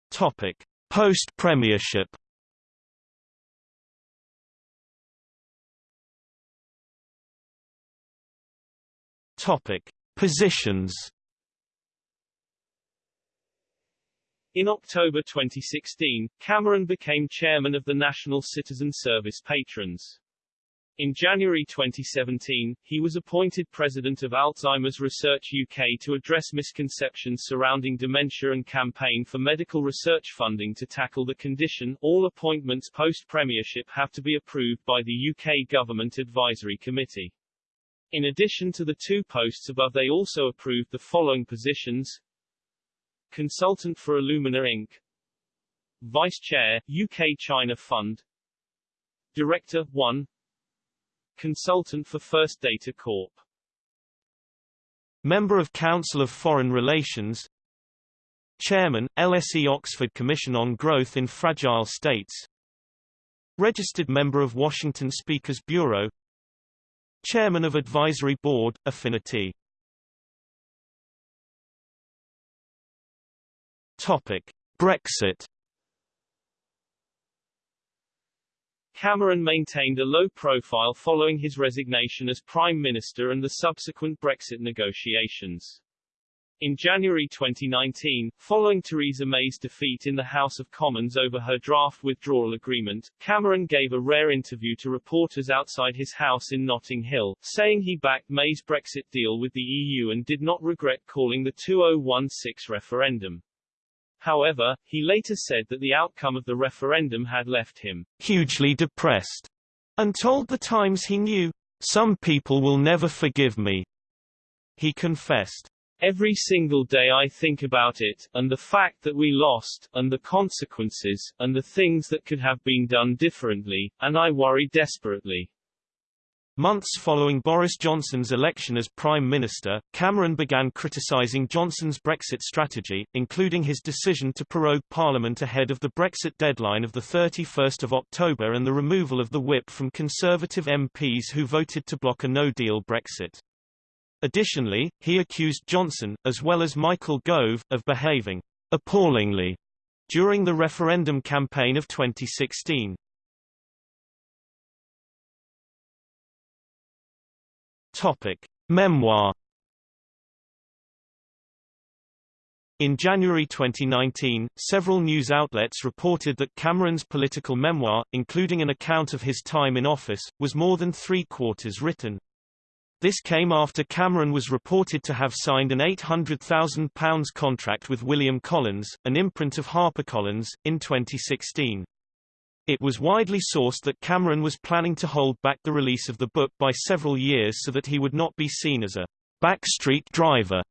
Topic: Post-premiership. Topic: Positions. In October 2016, Cameron became chairman of the National Citizen Service Patrons. In January 2017, he was appointed president of Alzheimer's Research UK to address misconceptions surrounding dementia and campaign for medical research funding to tackle the condition. All appointments post-premiership have to be approved by the UK Government Advisory Committee. In addition to the two posts above they also approved the following positions Consultant for Illumina Inc. Vice Chair, UK China Fund. Director 1 Consultant for First Data Corp. Member of Council of Foreign Relations. Chairman, LSE Oxford Commission on Growth in Fragile States. Registered member of Washington Speakers Bureau. Chairman of Advisory Board, Afiniti Topic: Brexit Cameron maintained a low profile following his resignation as Prime Minister and the subsequent Brexit negotiations. In January 2019, following Theresa May's defeat in the House of Commons over her draft withdrawal agreement, Cameron gave a rare interview to reporters outside his house in Notting Hill, saying he backed May's Brexit deal with the EU and did not regret calling the 2016 referendum. However, he later said that the outcome of the referendum had left him hugely depressed and told the Times he knew, some people will never forgive me. He confessed, Every single day I think about it, and the fact that we lost, and the consequences, and the things that could have been done differently, and I worry desperately. Months following Boris Johnson's election as Prime Minister, Cameron began criticising Johnson's Brexit strategy, including his decision to prorogue Parliament ahead of the Brexit deadline of 31 October and the removal of the whip from Conservative MPs who voted to block a no-deal Brexit. Additionally, he accused Johnson, as well as Michael Gove, of behaving appallingly during the referendum campaign of 2016. Topic: Memoir. In January 2019, several news outlets reported that Cameron's political memoir, including an account of his time in office, was more than three-quarters written. This came after Cameron was reported to have signed an £800,000 contract with William Collins, an imprint of HarperCollins, in 2016. It was widely sourced that Cameron was planning to hold back the release of the book by several years so that he would not be seen as a backstreet driver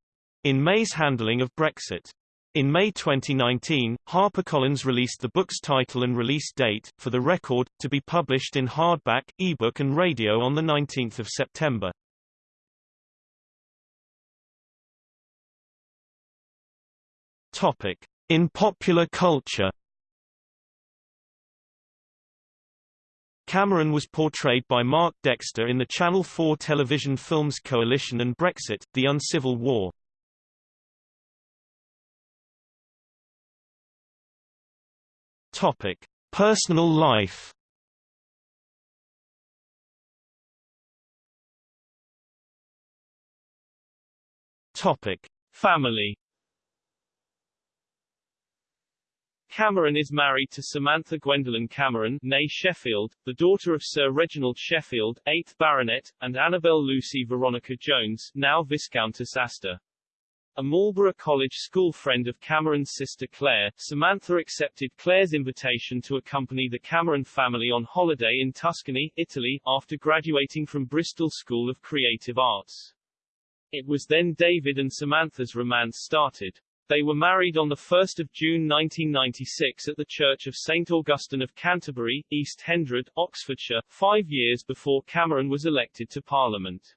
in May's handling of Brexit. In May 2019, HarperCollins released the book's title and release date, for the record, to be published in hardback, ebook and radio on 19 September. In popular culture Cameron was portrayed by Mark Dexter in the Channel 4 television films Coalition and Brexit, The Uncivil War. Topic: Personal life. Topic: Family. Cameron is married to Samantha Gwendoline Cameron née Sheffield, the daughter of Sir Reginald Sheffield, 8th Baronet, and Annabel Lucy Veronica Jones, now Viscountess Astor. A Marlborough College school friend of Cameron's sister Claire, Samantha accepted Claire's invitation to accompany the Cameron family on holiday in Tuscany, Italy, after graduating from Bristol School of Creative Arts. It was then David and Samantha's romance started. They were married on 1 June 1996 at the Church of St Augustine of Canterbury, East Hendred, Oxfordshire, five years before Cameron was elected to Parliament.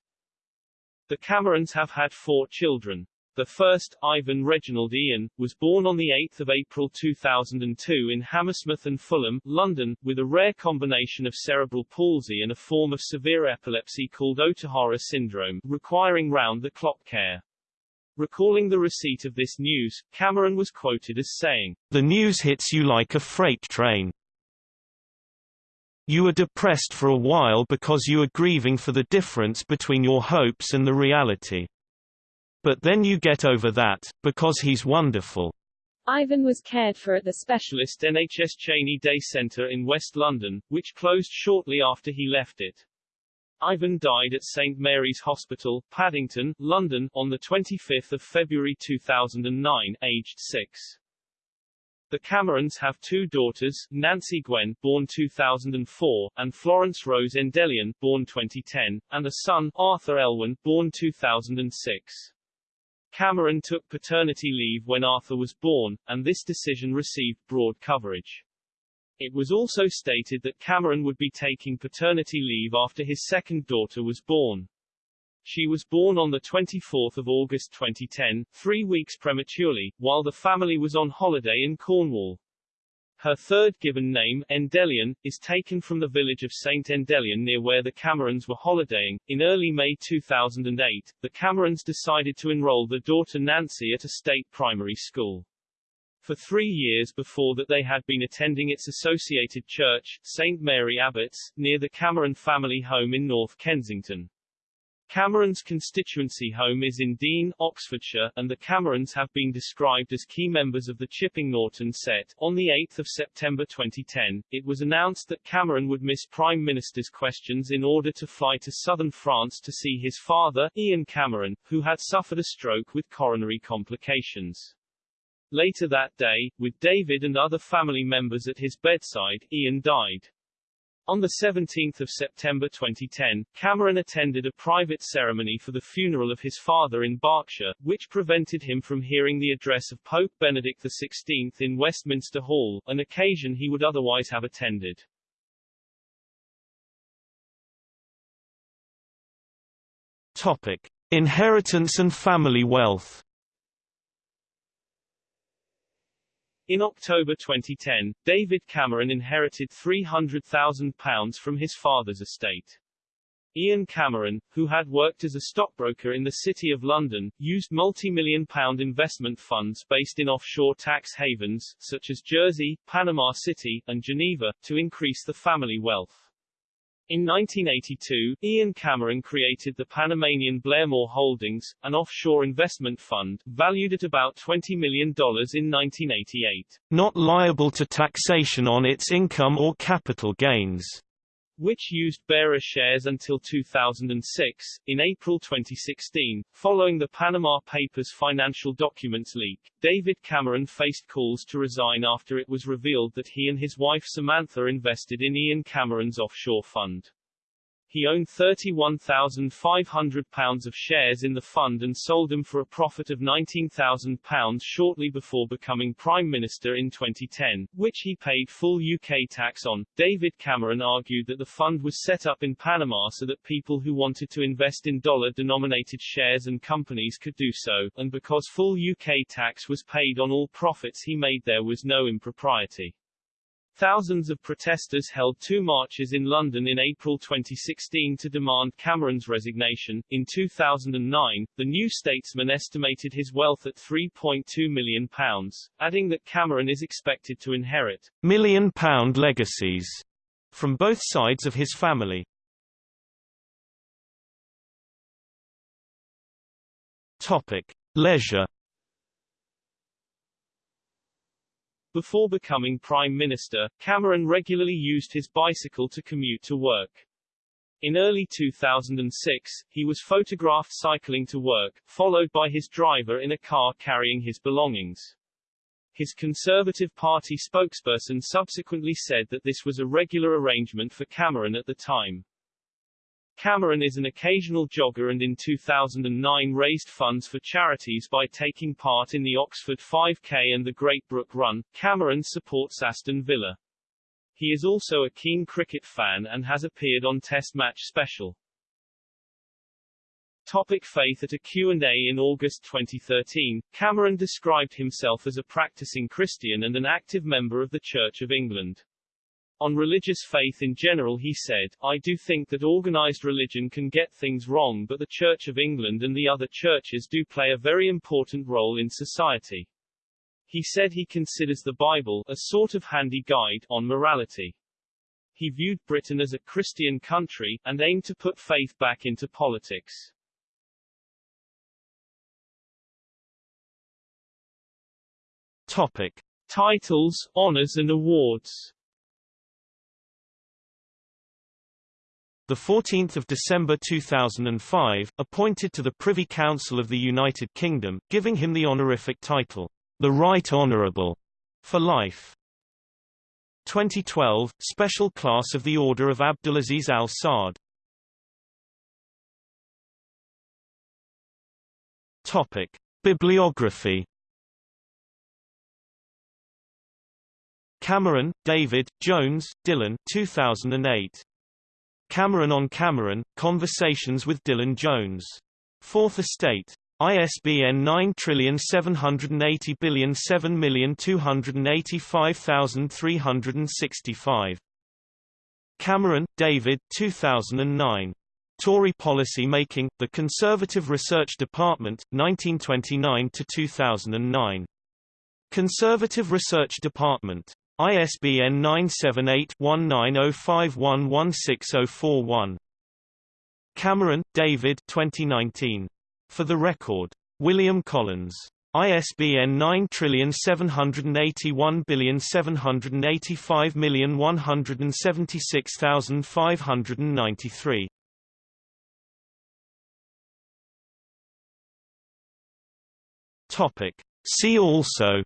The Camerons have had four children. The first, Ivan Reginald Ian, was born on 8 April 2002 in Hammersmith and Fulham, London, with a rare combination of cerebral palsy and a form of severe epilepsy called Ohtahara syndrome, requiring round-the-clock care. Recalling the receipt of this news, Cameron was quoted as saying, The news hits you like a freight train. You are depressed for a while because you are grieving for the difference between your hopes and the reality. But then you get over that, because he's wonderful. Ivan was cared for at the specialist NHS Cheyne Day Centre in West London, which closed shortly after he left it. Ivan died at St Mary's Hospital, Paddington, London, on 25 February 2009, aged 6. The Camerons have two daughters, Nancy Gwen, born 2004, and Florence Rose Endellion, born 2010, and a son, Arthur Elwen, born 2006. Cameron took paternity leave when Arthur was born, and this decision received broad coverage. It was also stated that Cameron would be taking paternity leave after his second daughter was born. She was born on 24 August 2010, three weeks prematurely, while the family was on holiday in Cornwall. Her third given name, Endellion, is taken from the village of St. Endellion near where the Camerons were holidaying. In early May 2008, the Camerons decided to enroll their daughter Nancy at a state primary school. For three years before that they had been attending its associated church, St. Mary Abbots, near the Cameron family home in North Kensington. Cameron's constituency home is in Dean, Oxfordshire, and the Camerons have been described as key members of the Chipping Norton set. On 8 September 2010, it was announced that Cameron would miss Prime Minister's questions in order to fly to southern France to see his father, Ian Cameron, who had suffered a stroke with coronary complications. Later that day, with David and other family members at his bedside, Ian died. On 17 September 2010, Cameron attended a private ceremony for the funeral of his father in Berkshire, which prevented him from hearing the address of Pope Benedict XVI in Westminster Hall, an occasion he would otherwise have attended. Topic. Inheritance and family wealth In October 2010, David Cameron inherited £300,000 from his father's estate. Ian Cameron, who had worked as a stockbroker in the City of London, used multi-million pound investment funds based in offshore tax havens, such as Jersey, Panama City, and Geneva, to increase the family wealth. In 1982, Ian Cameron created the Panamanian Blairmore Holdings, an offshore investment fund, valued at about $20 million in 1988. Not liable to taxation on its income or capital gains which used bearer shares until 2006. In April 2016, following the Panama Papers financial documents leak, David Cameron faced calls to resign after it was revealed that he and his wife Samantha invested in Ian Cameron's offshore fund. He owned £31,500 of shares in the fund and sold them for a profit of £19,000 shortly before becoming Prime Minister in 2010, which he paid full UK tax on. David Cameron argued that the fund was set up in Panama so that people who wanted to invest in dollar denominated shares and companies could do so, and because full UK tax was paid on all profits he made, there was no impropriety. Thousands of protesters held two marches in London in April 2016 to demand Cameron's resignation. In 2009, the New Statesman estimated his wealth at £3.2 million, adding that Cameron is expected to inherit million pound legacies from both sides of his family. Topic: Leisure Before becoming Prime Minister, Cameron regularly used his bicycle to commute to work. In early 2006, he was photographed cycling to work, followed by his driver in a car carrying his belongings. His Conservative Party spokesperson subsequently said that this was a regular arrangement for Cameron at the time. Cameron is an occasional jogger and in 2009 raised funds for charities by taking part in the Oxford 5K and the Great Brook Run. Cameron supports Aston Villa. He is also a keen cricket fan and has appeared on Test Match Special. Topic faith At a Q&A in August 2013, Cameron described himself as a practicing Christian and an active member of the Church of England. On religious faith in general he said, I do think that organized religion can get things wrong but the Church of England and the other churches do play a very important role in society. He said he considers the Bible a sort of handy guide on morality. He viewed Britain as a Christian country, and aimed to put faith back into politics. Topic. Titles, honors and awards 14 December 2005, appointed to the Privy Council of the United Kingdom, giving him the honorific title, the Right Honourable, for life. 2012, Special Class of the Order of Abdulaziz Al Saud. Topic. Bibliography Cameron, David, Jones, Dylan 2008. Cameron on Cameron, Conversations with Dylan Jones. Fourth Estate. ISBN 97807285365. Cameron, David 2009. Tory Policy Making, The Conservative Research Department, 1929–2009. Conservative Research Department. ISBN 978-1905116041. Cameron, David 2019. For the Record. William Collins. ISBN 9781785176593. Topic. See also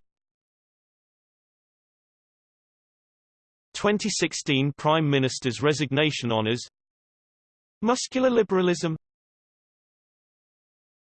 2016 Prime Minister's resignation honours Muscular liberalism